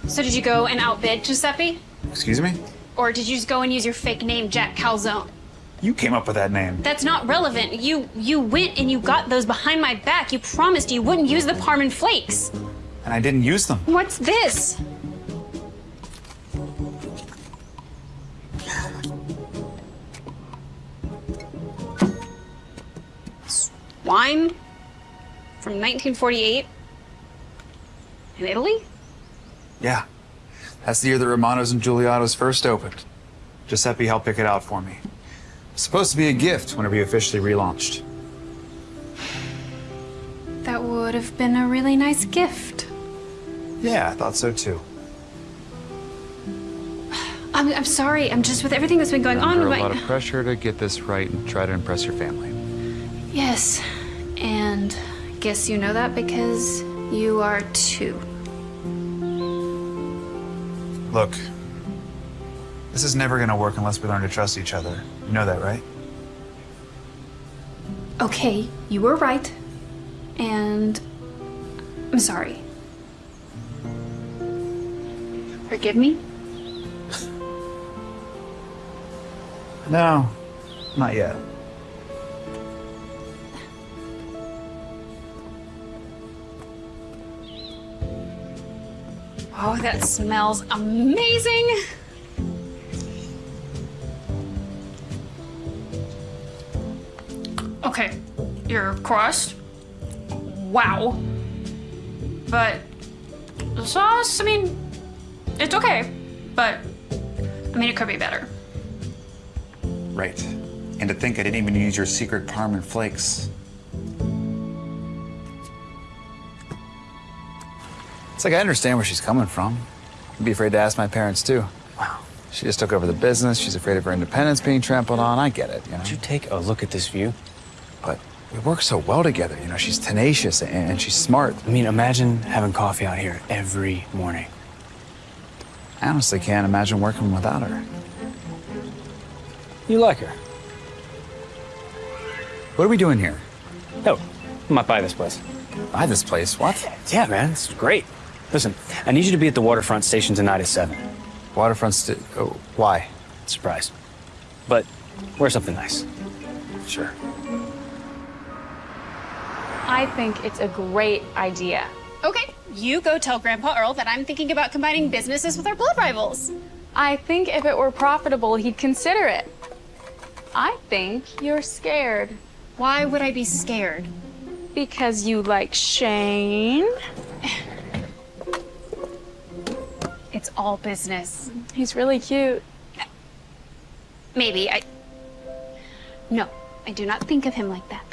So did you go and outbid Giuseppe? Excuse me? Or did you just go and use your fake name, Jack Calzone? You came up with that name. That's not relevant. You you went and you got those behind my back. You promised you wouldn't use the Parman flakes. And I didn't use them. What's this? It's Wine from 1948 in Italy? Yeah. That's the year that Romano's and Giuliotto's first opened. Giuseppe helped pick it out for me. It's supposed to be a gift whenever you officially relaunched. That would have been a really nice gift. Yeah, I thought so too. I'm, I'm sorry. I'm just with everything that's been going on Under with a lot of pressure to get this right and try to impress your family. Yes, and guess you know that because you are too. Look, this is never gonna work unless we learn to trust each other. You know that, right? Okay, you were right. And I'm sorry. Forgive me? No, not yet. Oh, that smells amazing. Okay, your crust. Wow. But the sauce, I mean, it's okay. But, I mean, it could be better. Right. And to think I didn't even use your secret Parmesan flakes. Like I understand where she's coming from. I'd be afraid to ask my parents too. Wow. She just took over the business. She's afraid of her independence being trampled on. I get it, you know. Would you take a look at this view? But we work so well together. You know, she's tenacious and, and she's smart. I mean, imagine having coffee out here every morning. I honestly can't imagine working without her. You like her? What are we doing here? Oh, I might buy this place. Buy this place? What? Yeah, man, it's great. Listen, I need you to be at the waterfront station tonight at 7. Waterfront sta- oh, uh, why? Surprise. But wear something nice. Sure. I think it's a great idea. Okay, you go tell Grandpa Earl that I'm thinking about combining businesses with our blood rivals. I think if it were profitable, he'd consider it. I think you're scared. Why would I be scared? Because you like Shane. It's all business. He's really cute. Maybe I. No, I do not think of him like that.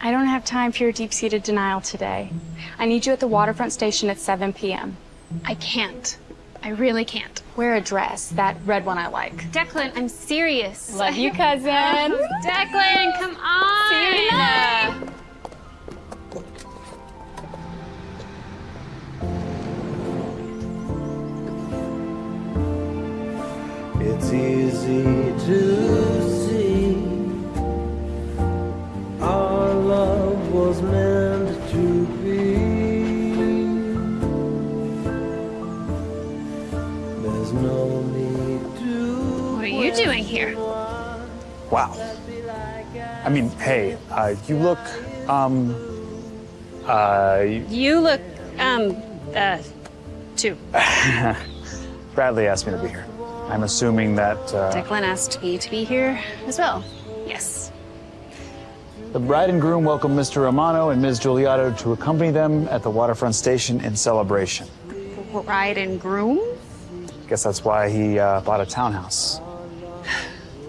I don't have time for your deep-seated denial today. I need you at the waterfront station at 7 p.m. I can't. I really can't. Wear a dress, that red one I like. Declan, I'm serious. Love you, cousin. Declan, come on. See you tonight. It's easy to see our love was meant to be. There's no need to. What are you doing here? Wow. I mean, hey, uh, you look, um, uh, You look, um, uh, too. Bradley asked me to be here. I'm assuming that uh, Declan asked me to be here as well. Yes. the bride and groom welcome Mr. Romano and Ms. Giuliotto to accompany them at the waterfront station in celebration. Bride and groom? Guess that's why he uh, bought a townhouse.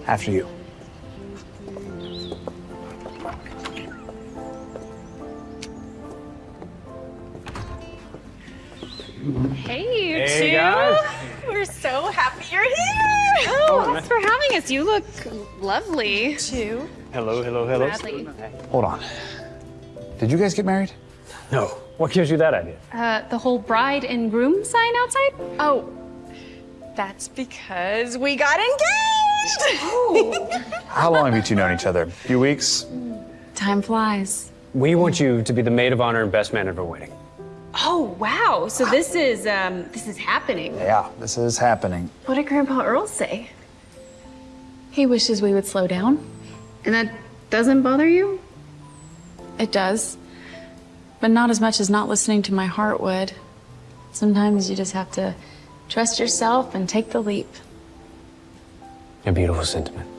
After you. Hey, you Hey, two. guys. We're so happy you're here. Oh, thanks for having us. You look lovely. Too. Hello, hello, hello. Bradley. Hold on. Did you guys get married? No. What gives you that idea? Uh, the whole bride and groom sign outside? Oh, that's because we got engaged. How long have you two known each other? A few weeks? Time flies. We want you to be the maid of honor and best man at our wedding. Oh, wow. So this is, um, this is happening. Yeah, this is happening. What did Grandpa Earl say? He wishes we would slow down. And that doesn't bother you? It does. But not as much as not listening to my heart would. Sometimes you just have to trust yourself and take the leap. A beautiful sentiment.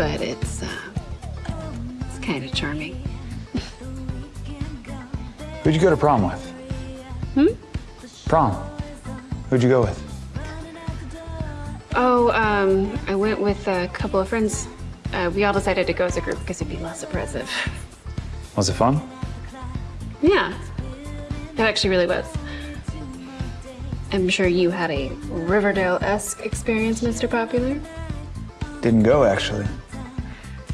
But it's, uh, it's kind of charming. Who'd you go to prom with? Hmm? Prom. Who'd you go with? Oh, um, I went with a couple of friends. Uh, we all decided to go as a group because it'd be less oppressive. Was it fun? Yeah, it actually really was. I'm sure you had a Riverdale-esque experience, Mr. Popular. Didn't go, actually.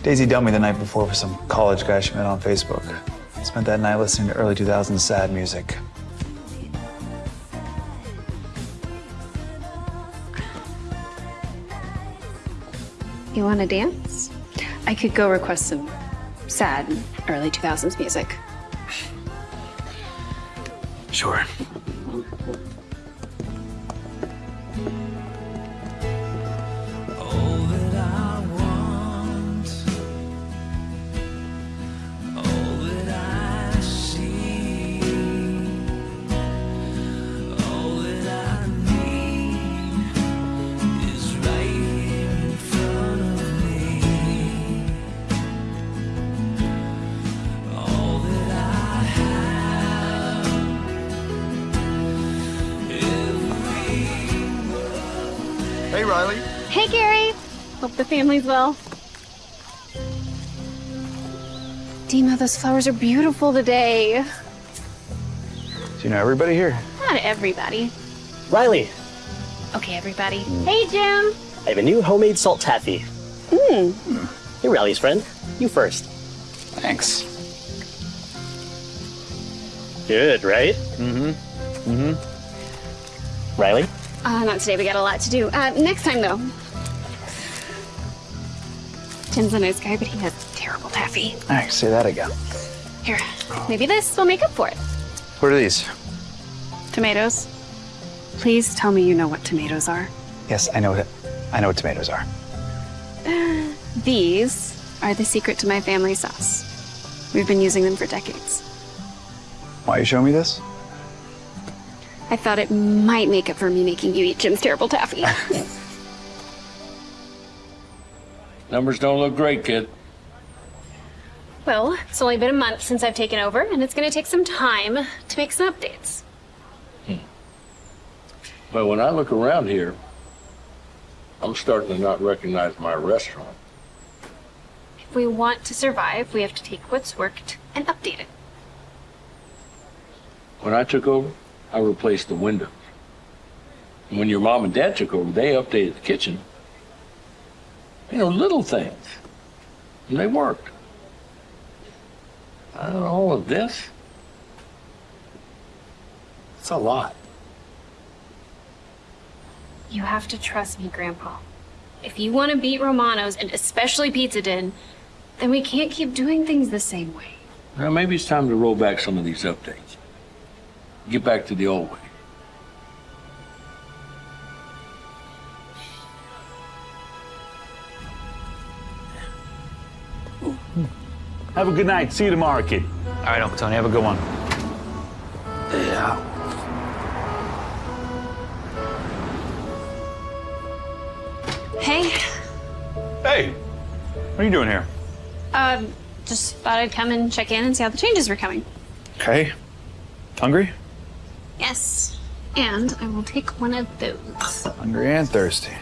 Daisy dumped me the night before for some college guy she met on Facebook. Spent that night listening to early 2000s sad music. You want to dance? I could go request some sad early 2000s music. Sure. Riley. Hey, Gary. Hope the family's well. Dima, those flowers are beautiful today. Do you know everybody here? Not everybody. Riley, Okay, everybody. Hey, Jim. I have a new homemade salt taffy. Hmm. Hey, Riley's friend. You first. Thanks. Good, right? Mm-hmm. Mm-hmm. Riley? Uh, not today. We got a lot to do. Uh, next time, though. Jim's a nice guy, but he has terrible taffy. All right, say that again. Here, maybe this will make up for it. What are these? Tomatoes. Please tell me you know what tomatoes are. Yes, I know it. I know what tomatoes are. These are the secret to my family sauce. We've been using them for decades. Why are you showing me this? I thought it might make up for me making you eat Jim's terrible taffy. Numbers don't look great, kid. well, it's only been a month since I've taken over, and it's going to take some time to make some updates. Hmm. But when I look around here, I'm starting to not recognize my restaurant. If we want to survive, we have to take what's worked and update it. When I took over, I replaced the windows. And when your mom and dad took over, they updated the kitchen. You know, little things. And they worked. I don't know, all of this, it's a lot. You have to trust me, Grandpa. If you want to beat Romano's, and especially Pizza Den, then we can't keep doing things the same way. Well, maybe it's time to roll back some of these updates. Get back to the old way. Have a good night. See you tomorrow, kid. All right, Uncle Tony, have a good one. Yeah. Hey, Hey, what are you doing here? um, just thought I'd come and check in and see how the changes were coming. Okay. Hungry? Yes, and I will take one of those. Hungry and thirsty.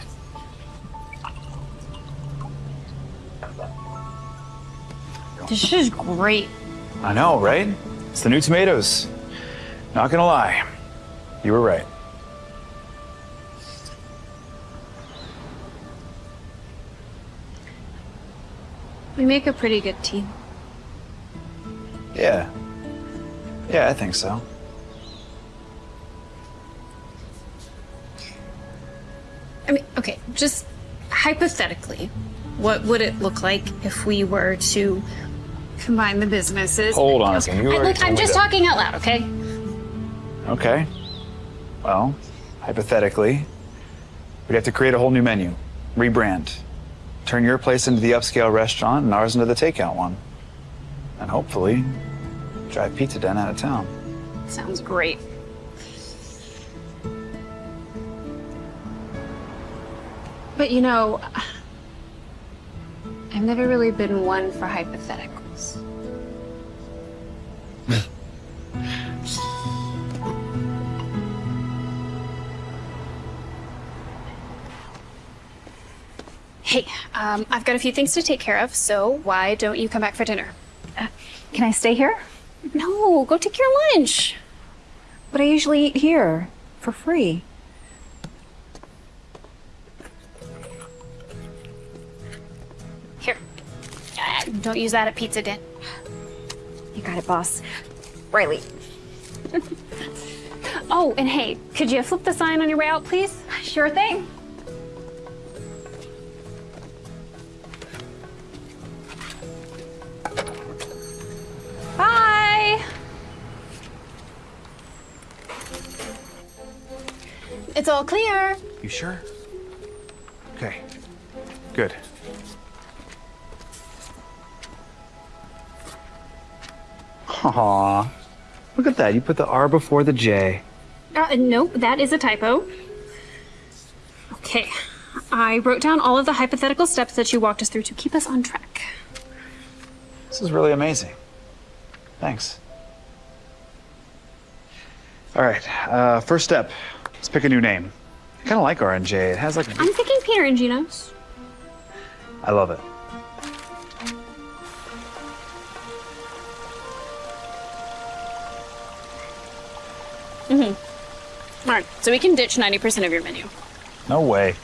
This is great. I know, right? It's the new tomatoes. Not gonna lie. You were right. We make a pretty good team. Yeah. Yeah, I think so. I mean, okay, just hypothetically, what would it look like if we were to combine the businesses? Hold on a second. You I- already look, told I'm me just that. talking out loud, okay? Okay. Well, hypothetically, we'd have to create a whole new menu, rebrand, turn your place into the upscale restaurant and ours into the takeout one. And hopefully, drive Pizza Den out of town. Sounds great. But you know, I've never really been one for hypotheticals. hey, um, I've got a few things to take care of, so why don't you come back for dinner? Uh, can I stay here? No, go take your lunch. But I usually eat here for free. Don't use that at Pizza Den. You got it, boss. Riley. Oh, and hey, could you flip the sign on your way out, please? Sure thing. Bye. It's all clear. You sure? Okay. Good. Aw. Look at that. You put the R before the J. Uh, nope, that is a typo. Okay, I wrote down all of the hypothetical steps that you walked us through to keep us on track. This is really amazing. Thanks. All right. Uh, first step. Let's pick a new name. I kind of like R and J. It has like. I'm thinking Peter and Gino's. I love it. Mm-hmm. All right, so we can ditch 90% of your menu. No way.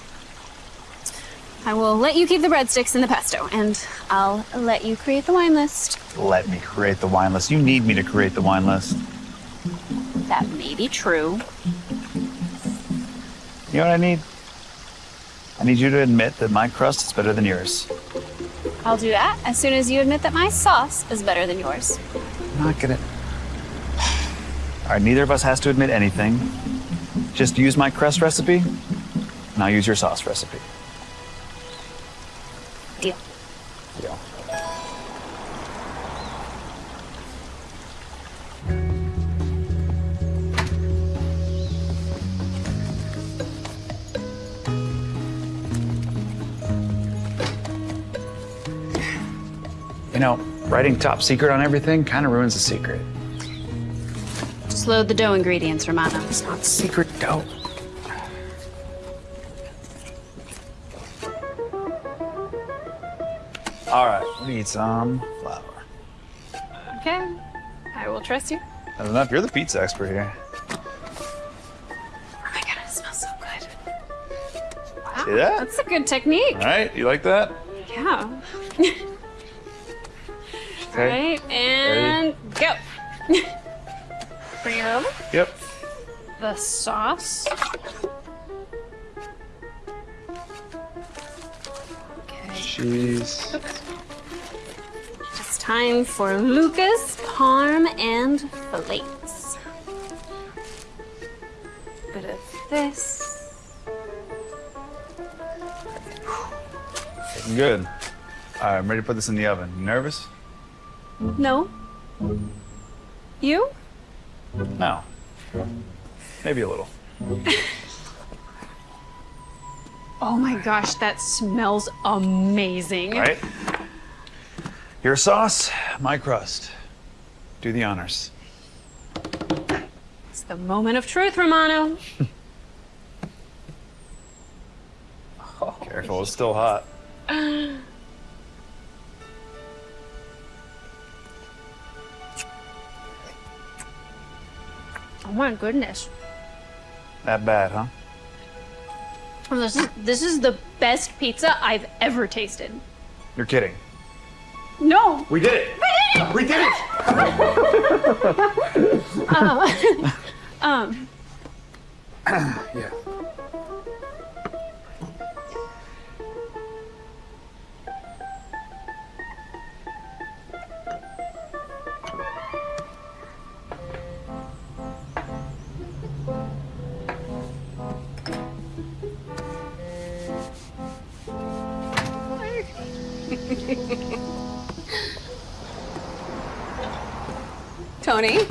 I will let you keep the breadsticks and the pesto, and I'll let you create the wine list. Let me create the wine list. You need me to create the wine list. That may be true. You know what I need? I need you to admit that my crust is better than yours. I'll do that as soon as you admit that my sauce is better than yours. I'm not gonna. All right, neither of us has to admit anything. Just use my crust recipe, and I'll use your sauce recipe. Deal. Deal. You know, writing top secret on everything kind of ruins the secret. Just load the dough ingredients, Romano. It's not secret dough. All right, we need some flour. Okay, I will trust you. That's enough. You're the pizza expert here. Oh my god, it smells so good. Wow, See that? that's a good technique. All right, you like that? Yeah. Okay. Right, and go. Over. Yep. The sauce. Cheese. It's time for Lucas, Parm, and fillets. Bit of this. Looking good. All right, I'm ready to put this in the oven. You nervous? No. You? No. Maybe a little. Oh my gosh, that smells amazing. Right? Your sauce, my crust. Do the honors. It's the moment of truth, Romano. Oh. Careful, it's still hot. Oh my goodness. That bad, huh? Oh, This is this is the best pizza I've ever tasted. You're kidding. No. We did it. We did it. Uh, um. yeah. Tony,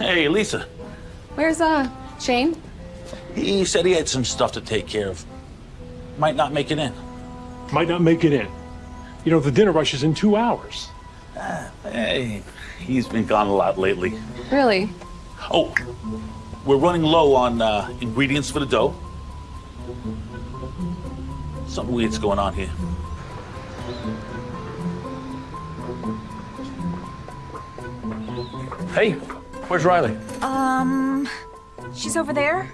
Hey, Lisa. where's uh Shane? He said he had some stuff to take care of. Might not make it in. Might not make it in. You know, the dinner rush is in two hours. Hey, he's been gone a lot lately. Really? Oh, we're running low on uh, ingredients for the dough. Something weird's going on here. Hey, where's Riley? Um, she's over there.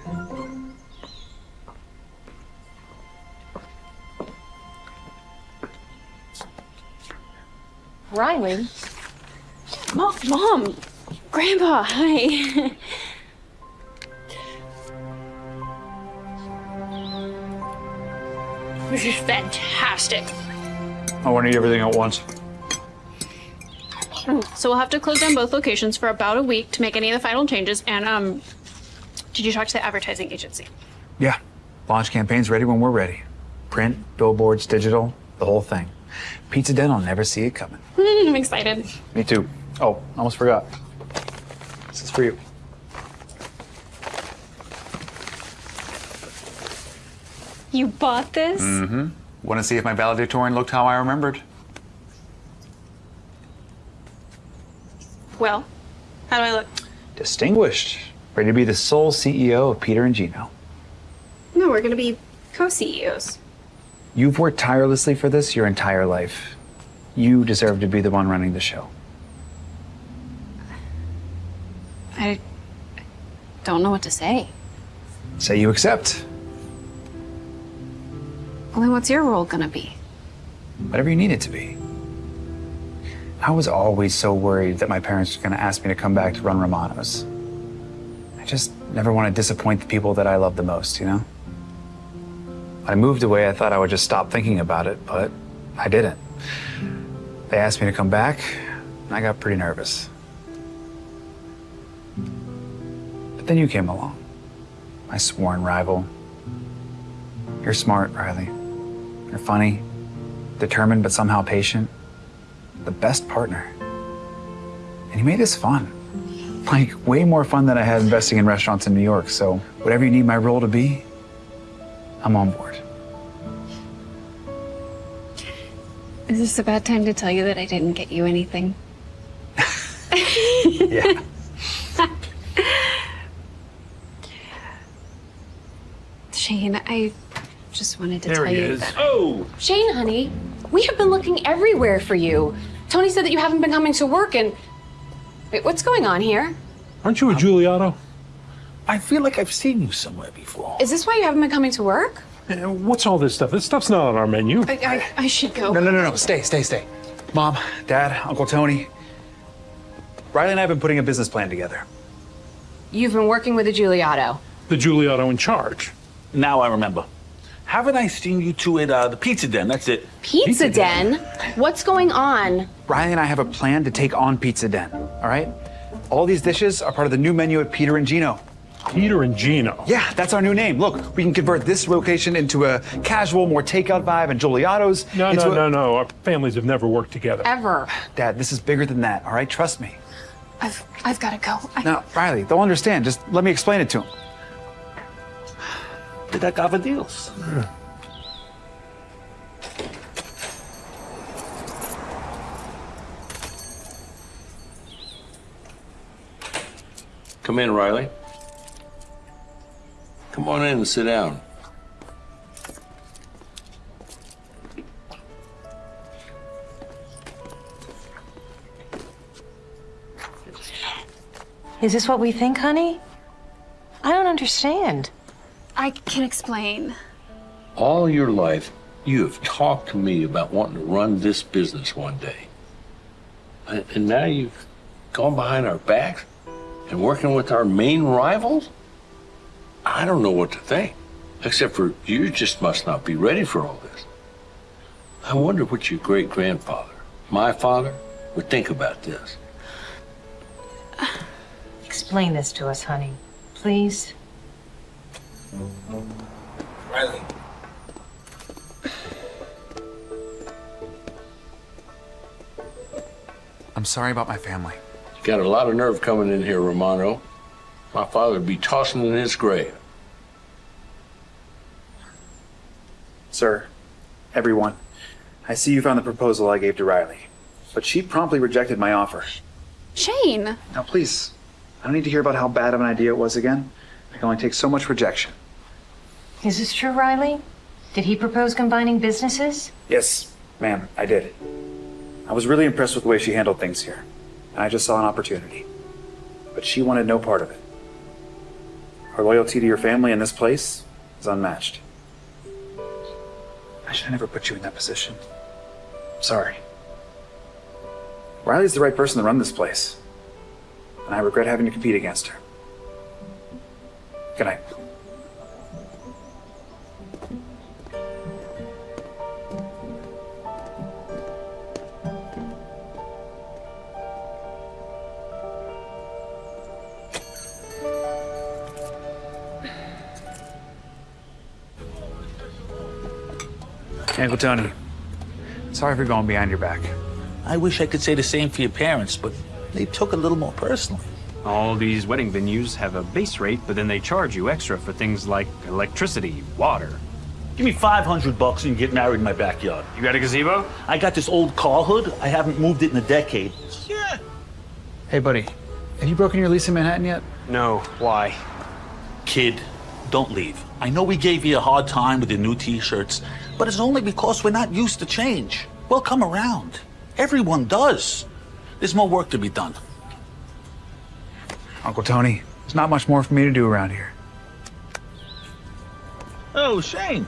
Riley. Mom, Mom, Grandpa, hi. this is fantastic. I want to eat everything at once. So we'll have to close down both locations for about a week to make any of the final changes. And um, did you talk to the advertising agency? Yeah. Launch campaign's ready when we're ready. Print, billboards, digital, the whole thing. Pizza Den will never see it coming. I'm excited. Me too. Oh, almost forgot. This is for you. You bought this? Mm-hmm. Want to see if my valedictorian looked how I remembered? Well, how do I look? Distinguished. Ready to be the sole CEO of Peter and Gino. No, we're gonna be co-CEOs. You've worked tirelessly for this your entire life. You deserve to be the one running the show. I don't know what to say. Say you accept. Well, then what's your role gonna be? Whatever you need it to be. I was always so worried that my parents were going to ask me to come back to run Romano's. I just never want to disappoint the people that I love the most, you know? When I moved away, I thought I would just stop thinking about it, but I didn't. They asked me to come back, and I got pretty nervous. But then you came along, my sworn rival. You're smart, Riley. You're funny, determined, but somehow patient the best partner. And he made this fun. Like, way more fun than I had investing in restaurants in New York. So, whatever you need my role to be, I'm on board. Is this a bad time to tell you that I didn't get you anything? yeah. Shane, I just wanted to There tell he you is. that. Oh! Shane, honey, we have been looking everywhere for you. Tony said that you haven't been coming to work and. Wait, what's going on here? Aren't you a Giuliotto? I feel like I've seen you somewhere before. Is this why you haven't been coming to work? Eh, What's all this stuff? This stuff's not on our menu. I, I, I should go. No, no, no, no. Stay, stay, stay. Mom, Dad, Uncle Tony. Riley and I have been putting a business plan together. You've been working with a Giuliotto. The Giuliotto in charge. Now I remember. Haven't I seen you two at uh, the pizza den? That's it. Pizza, Den? What's going on? Riley and I have a plan to take on Pizza Den, all right? All these dishes are part of the new menu at Peter and Gino. Peter and Gino? Yeah, that's our new name. Look, we can convert this location into a casual, more takeout vibe and Giuliotto's. No, into no, a- no, no. Our families have never worked together. Ever. Dad, this is bigger than that, all right? Trust me. I've, I've got to go. I, No, Riley, they'll understand. Just let me explain it to them. Did I cover deals? Come in, Riley. Come on in and sit down. Is this what we think, honey? I don't understand. I can explain. All your life, you have talked to me about wanting to run this business one day. And and now you've gone behind our backs and working with our main rivals? I don't know what to think. Except for you just must not be ready for all this. I wonder what your great grandfather, my father, would think about this. Explain this to us, honey. Please. Riley. I'm sorry about my family. You got a lot of nerve coming in here, Romano. My father would be tossing in his grave. Sir, everyone, I see you found the proposal I gave to Riley, but she promptly rejected my offer. Shane! Now, please, I don't need to hear about how bad of an idea it was again. I can only take so much rejection. Is this true, Riley? Did he propose combining businesses? Yes, ma'am, I did. I was really impressed with the way she handled things here, and I just saw an opportunity. but she wanted no part of it. Her loyalty to your family and this place is unmatched. I should have never put you in that position. Sorry. Riley's the right person to run this place, and I regret having to compete against her. Good night. Uncle Tony, sorry for going behind your back. I wish I could say the same for your parents, but they took a little more personally. All these wedding venues have a base rate, but then they charge you extra for things like electricity, water. Give me 500 bucks and get married in my backyard. You got a gazebo? I got this old car hood. I haven't moved it in a decade. Yeah. Hey, buddy, have you broken your lease in Manhattan yet? No. Why? Kid, don't leave. I know we gave you a hard time with your new t-shirts, but it's only because we're not used to change. We'll come around. Everyone does. There's more work to be done. Uncle Tony, there's not much more for me to do around here. Oh, Shane.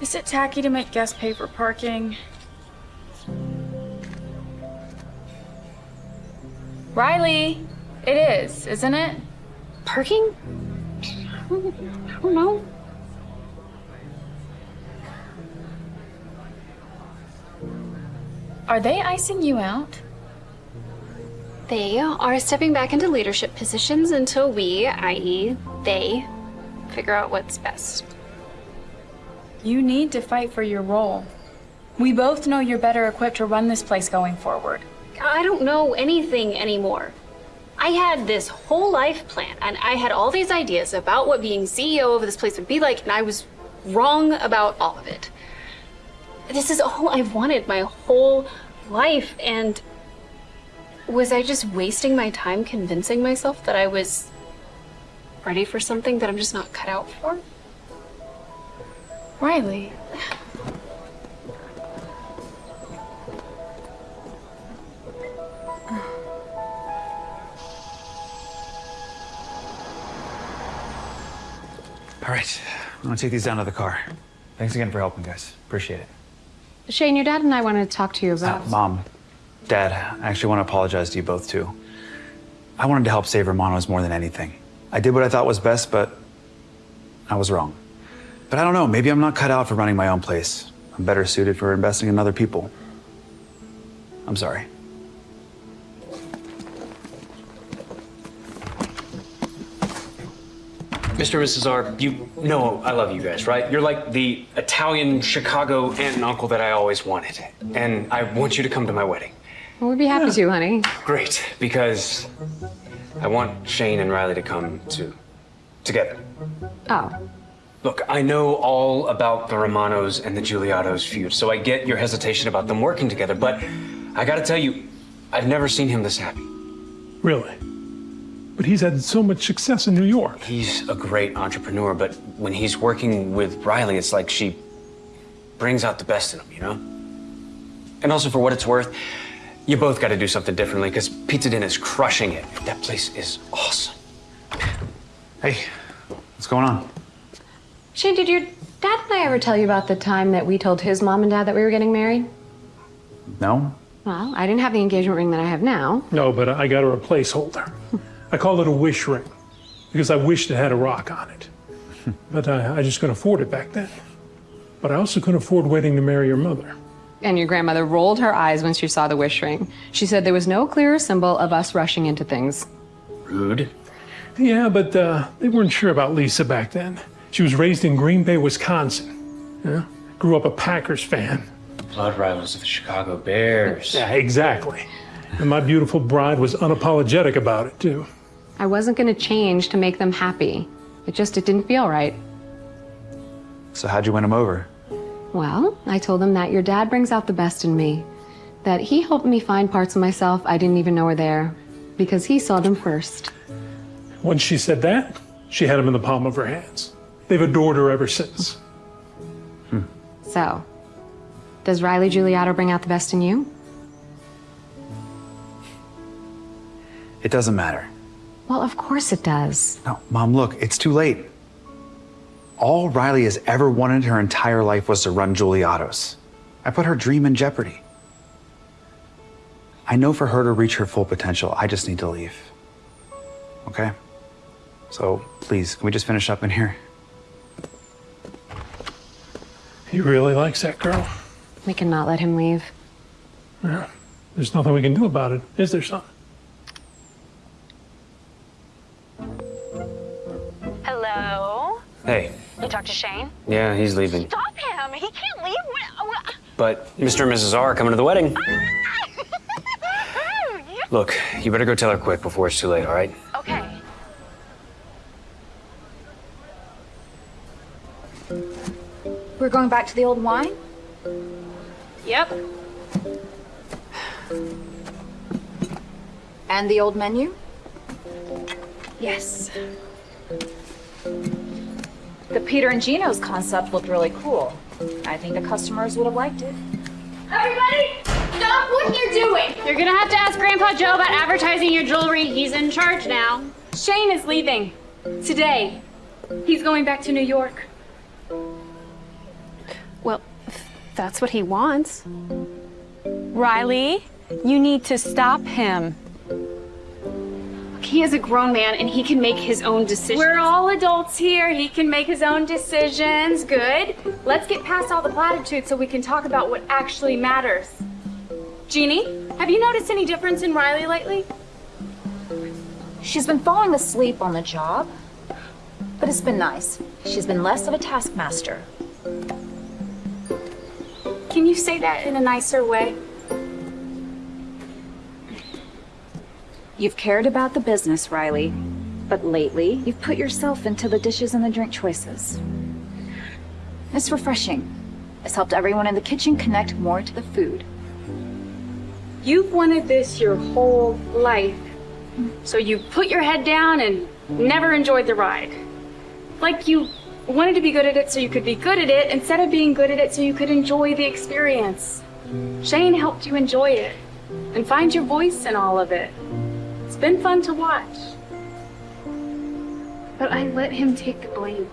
Is it tacky to make guests pay for parking? Riley, it is, isn't it? Parking? I don't know. Are they icing you out? They are stepping back into leadership positions until we, i.e., they, figure out what's best. You need to fight for your role. We both know you're better equipped to run this place going forward. I don't know anything anymore. I had this whole life plan, and I had all these ideas about what being CEO of this place would be like, and I was wrong about all of it. This is all I've wanted my whole life, and was I just wasting my time convincing myself that I was ready for something that I'm just not cut out for? Riley. All right, I'm gonna take these down to the car. Thanks again for helping, guys. Appreciate it. Shane, your dad and I wanted to talk to you about. Uh, Mom, Dad, I actually want to apologize to you both too. I wanted to help save Romano's more than anything. I did what I thought was best, but I was wrong. But I don't know, maybe I'm not cut out for running my own place. I'm better suited for investing in other people. I'm sorry. Mr. and Mrs. R, you know I love you guys, right? You're like the Italian Chicago aunt and uncle that I always wanted. And I want you to come to my wedding. Well, we'd be happy to, honey. Great, because I want Shane and Riley to come to together. Oh. Look, I know all about the Romanos and the Giuliottos feud, so I get your hesitation about them working together, but I gotta tell you, I've never seen him this happy. Really? But he's had so much success in New York. He's a great entrepreneur, but when he's working with Riley, it's like she brings out the best in him, you know? And also, for what it's worth, you both got to do something differently because Pizza Den is crushing it. That place is awesome. Hey, what's going on? Shane, did your dad and I ever tell you about the time that we told his mom and dad that we were getting married? No? Well, I didn't have the engagement ring that I have now. No, but I got her a placeholder. I call it a wish ring because I wished it had a rock on it. but I, I just couldn't afford it back then. But I also couldn't afford waiting to marry your mother. And your grandmother rolled her eyes when she saw the wish ring. She said there was no clearer symbol of us rushing into things. Rude. Yeah, but uh, they weren't sure about Lisa back then. She was raised in Green Bay, Wisconsin. Yeah? Grew up a Packers fan. Blood rivals of the Chicago Bears. Yeah, exactly. And my beautiful bride was unapologetic about it, too. I wasn't going to change to make them happy. It just, it didn't feel right. So how'd you win them over? Well, I told them that your dad brings out the best in me. That he helped me find parts of myself I didn't even know were there. Because he saw them first. Once she said that, she had him in the palm of her hands. They've adored her ever since. So, Does Riley Giuliotto bring out the best in you? It doesn't matter. Well, of course it does. No, Mom, look, it's too late. All Riley has ever wanted her entire life was to run Giuliotto's. I put her dream in jeopardy. I know for her to reach her full potential, I just need to leave. Okay? So please, can we just finish up in here? He really likes that girl. We cannot let him leave. Yeah. There's nothing we can do about it, is there, son? Hello? Hey. You talked to Shane? Yeah, he's leaving. Stop him! He can't leave. What- what- But Mr. and Mrs. R are coming to the wedding. Ah! Oh, Look, you better go tell her quick before it's too late, all right? Okay. We're going back to the old wine? Yep. And the old menu? Yes. The Peter and Gino's concept looked really cool. I think the customers would have liked it. Everybody, stop what you're doing! You're gonna have to ask Grandpa Joe about advertising your jewelry. He's in charge now. Shane is leaving. Today. He's going back to New York. Well, that's what he wants. Riley, you need to stop him. He is a grown man and he can make his own decisions. We're all adults here. He can make his own decisions. Good. Let's get past all the platitudes so we can talk about what actually matters. Jeannie, have you noticed any difference in Riley lately? She's been falling asleep on the job, but it's been nice. She's been less of a taskmaster. Can you say that in a nicer way? You've cared about the business, Riley, but lately you've put yourself into the dishes and the drink choices. It's refreshing. It's helped everyone in the kitchen connect more to the food. You've wanted this your whole life. So you put your head down and never enjoyed the ride. Like you wanted to be good at it so you could be good at it instead of being good at it so you could enjoy the experience. Shane helped you enjoy it and find your voice in all of it. It's been fun to watch. But I let him take the blame.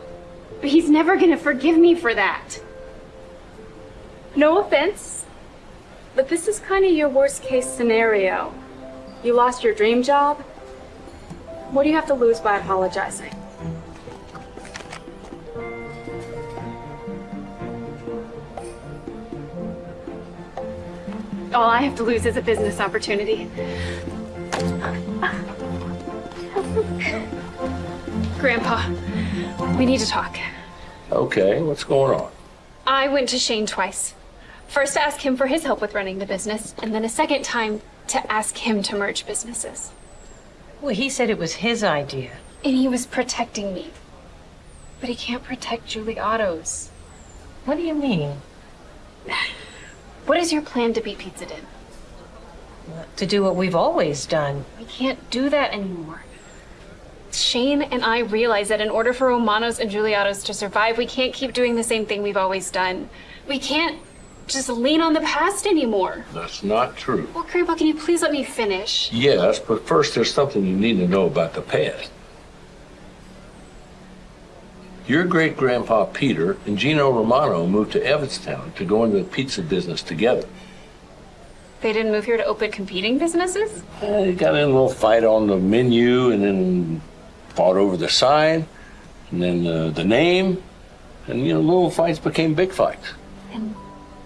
But he's never gonna forgive me for that. No offense, but this is kind of your worst case scenario. You lost your dream job. What do you have to lose by apologizing? All I have to lose is a business opportunity. Grandpa, we need to talk. Okay, what's going on? I went to Shane twice. First to ask him for his help with running the business, and then a second time to ask him to merge businesses. Well, he said it was his idea. And he was protecting me. But he can't protect Giuliotto's. What do you mean? What is your plan to beat Pizza Den? To do what we've always done. We can't do that anymore. Shane and I realize that in order for Romanos and Giuliottos to survive, we can't keep doing the same thing we've always done. We can't just lean on the past anymore. That's not true. Well, Grandpa, can you please let me finish? Yes, but first there's something you need to know about the past. Your great grandpa Peter and Gino Romano moved to Evanstown to go into the pizza business together. They didn't move here to open competing businesses? They got in a little fight on the menu and then fought over the sign and then uh, the name. And, you know, little fights became big fights. And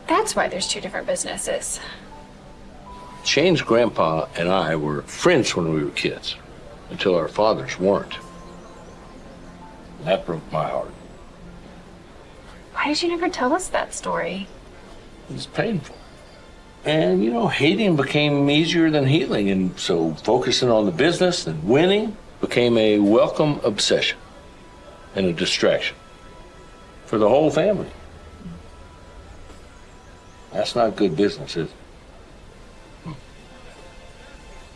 that's why there's two different businesses. Shane's grandpa and I were friends when we were kids until our fathers weren't. That broke my heart. Why did you never tell us that story? It's painful. And, you know, hating became easier than healing. And so focusing on the business and winning became a welcome obsession and a distraction for the whole family. That's not good business, is it?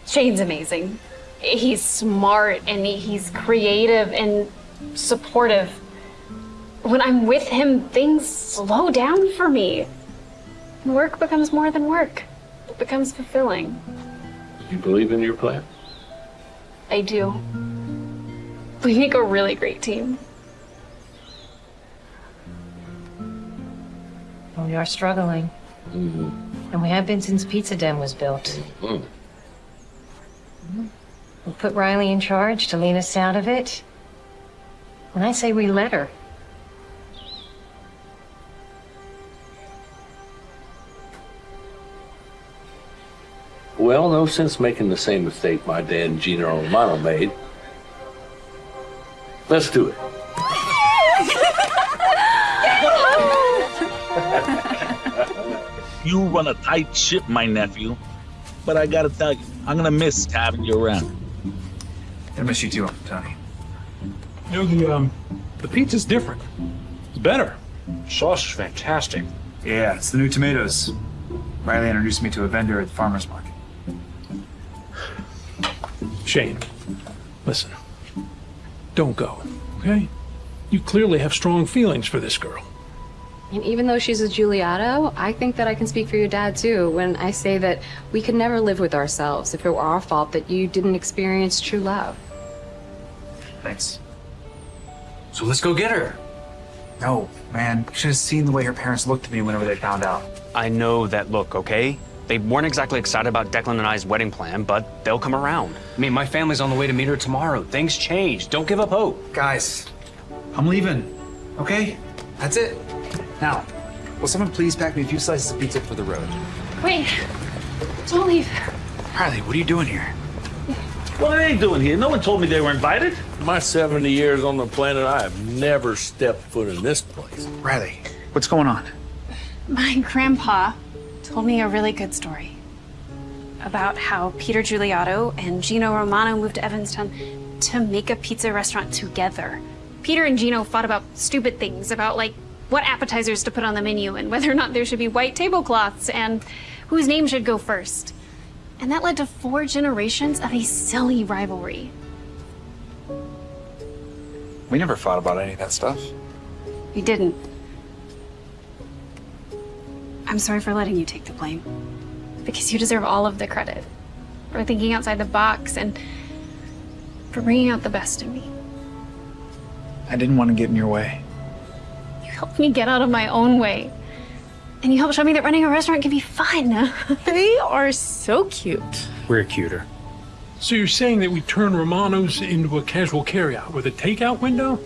Shane's amazing. He's smart and he's creative and supportive. When I'm with him, things slow down for me. Work becomes more than work. It becomes fulfilling. You believe in your plan? I do. We make a really great team. Well, we are struggling. And we have been since Pizza Den was built. Mm. We put Riley in charge to lean us out of it. And I say we let her. Well, no sense making the same mistake my dad and Gino Romano made. Let's do it. You run a tight ship, my nephew. But I gotta tell you, I'm gonna miss having you around. I miss you too, Uncle Tony. You know, the, um, the pizza's different. It's better. Sauce is fantastic. Yeah, it's the new tomatoes. Riley introduced me to a vendor at the farmer's market. Shane, listen. Don't go, okay? You clearly have strong feelings for this girl. And even though she's a Giuliotto, I think that I can speak for your dad too when I say that we could never live with ourselves if it were our fault that you didn't experience true love. Thanks. So let's go get her. No, man. You should have seen the way her parents looked at me whenever they found out. I know that look, okay? They weren't exactly excited about Declan and I's wedding plan, but they'll come around. I mean, my family's on the way to meet her tomorrow. Things change. Don't give up hope. Guys, I'm leaving. Okay? That's it. Now, will someone please pack me a few slices of pizza for the road? Wait, don't leave. Riley, what are you doing here? What are they doing here? No one told me they were invited. My 70 years on the planet, I have never stepped foot in this place. Riley, what's going on? My grandpa told me a really good story about how Peter Giuliotto and Gino Romano moved to Evanstown to make a pizza restaurant together. Peter and Gino fought about stupid things, about like what appetizers to put on the menu and whether or not there should be white tablecloths and whose name should go first. And that led to four generations of a silly rivalry. We never fought about any of that stuff. We didn't. I'm sorry for letting you take the blame. Because you deserve all of the credit. For thinking outside the box and for bringing out the best in me. I didn't want to get in your way. You helped me get out of my own way. And you helped show me that running a restaurant can be fun. They are so cute. We're cuter. So you're saying that we turn Romano's into a casual carryout with a takeout window?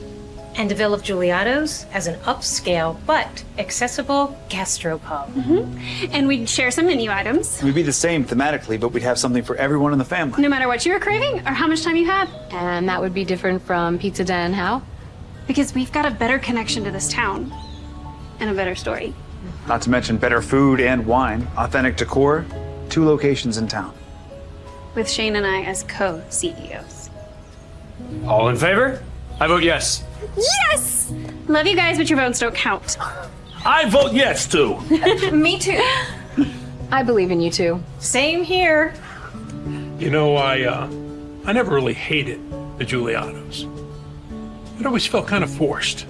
And develop Giuliotto's as an upscale but accessible gastropub. Mm-hmm. And we'd share some menu items. We'd be the same thematically, but we'd have something for everyone in the family. No matter what you were craving or how much time you had. And that would be different from Pizza Den, how? Because we've got a better connection to this town. And a better story. Not to mention better food and wine, authentic decor, two locations in town. With Shane and I as co-CEOs. All in favor? I vote yes. Yes! Love you guys, but your votes don't count. I vote yes too. Me too. I believe in you too. Same here. You know, I, uh, I never really hated the Giuliottos. It always felt kind of forced.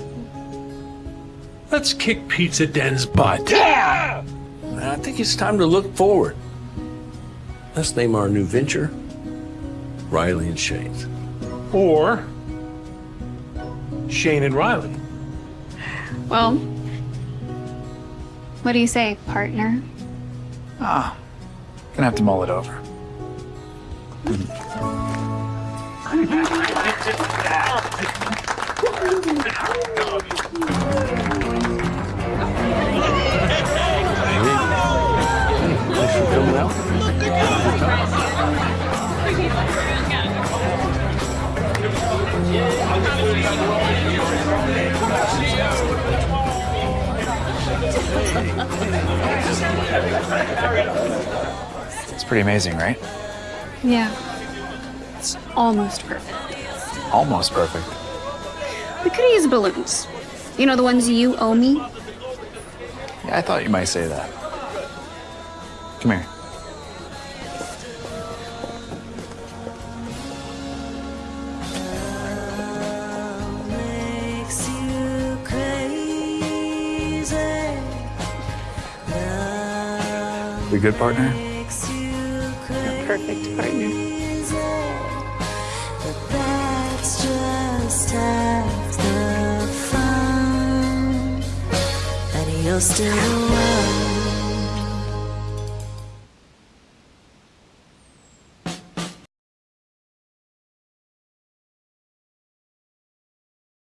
Let's kick Pizza Den's butt. Yeah! I think it's time to look forward. Let's name our new venture Riley and Shane's. Or Shane and Riley. Well, what do you say, partner? Ah, gonna have to mull it over. Thanks for coming out. It's pretty amazing, right? Yeah. It's almost perfect. Almost perfect. We could use balloons. You know, the ones you owe me? Yeah, I thought you might say that. Come here. Good, partner? Perfect partner. That's just half the fun. And you're still the one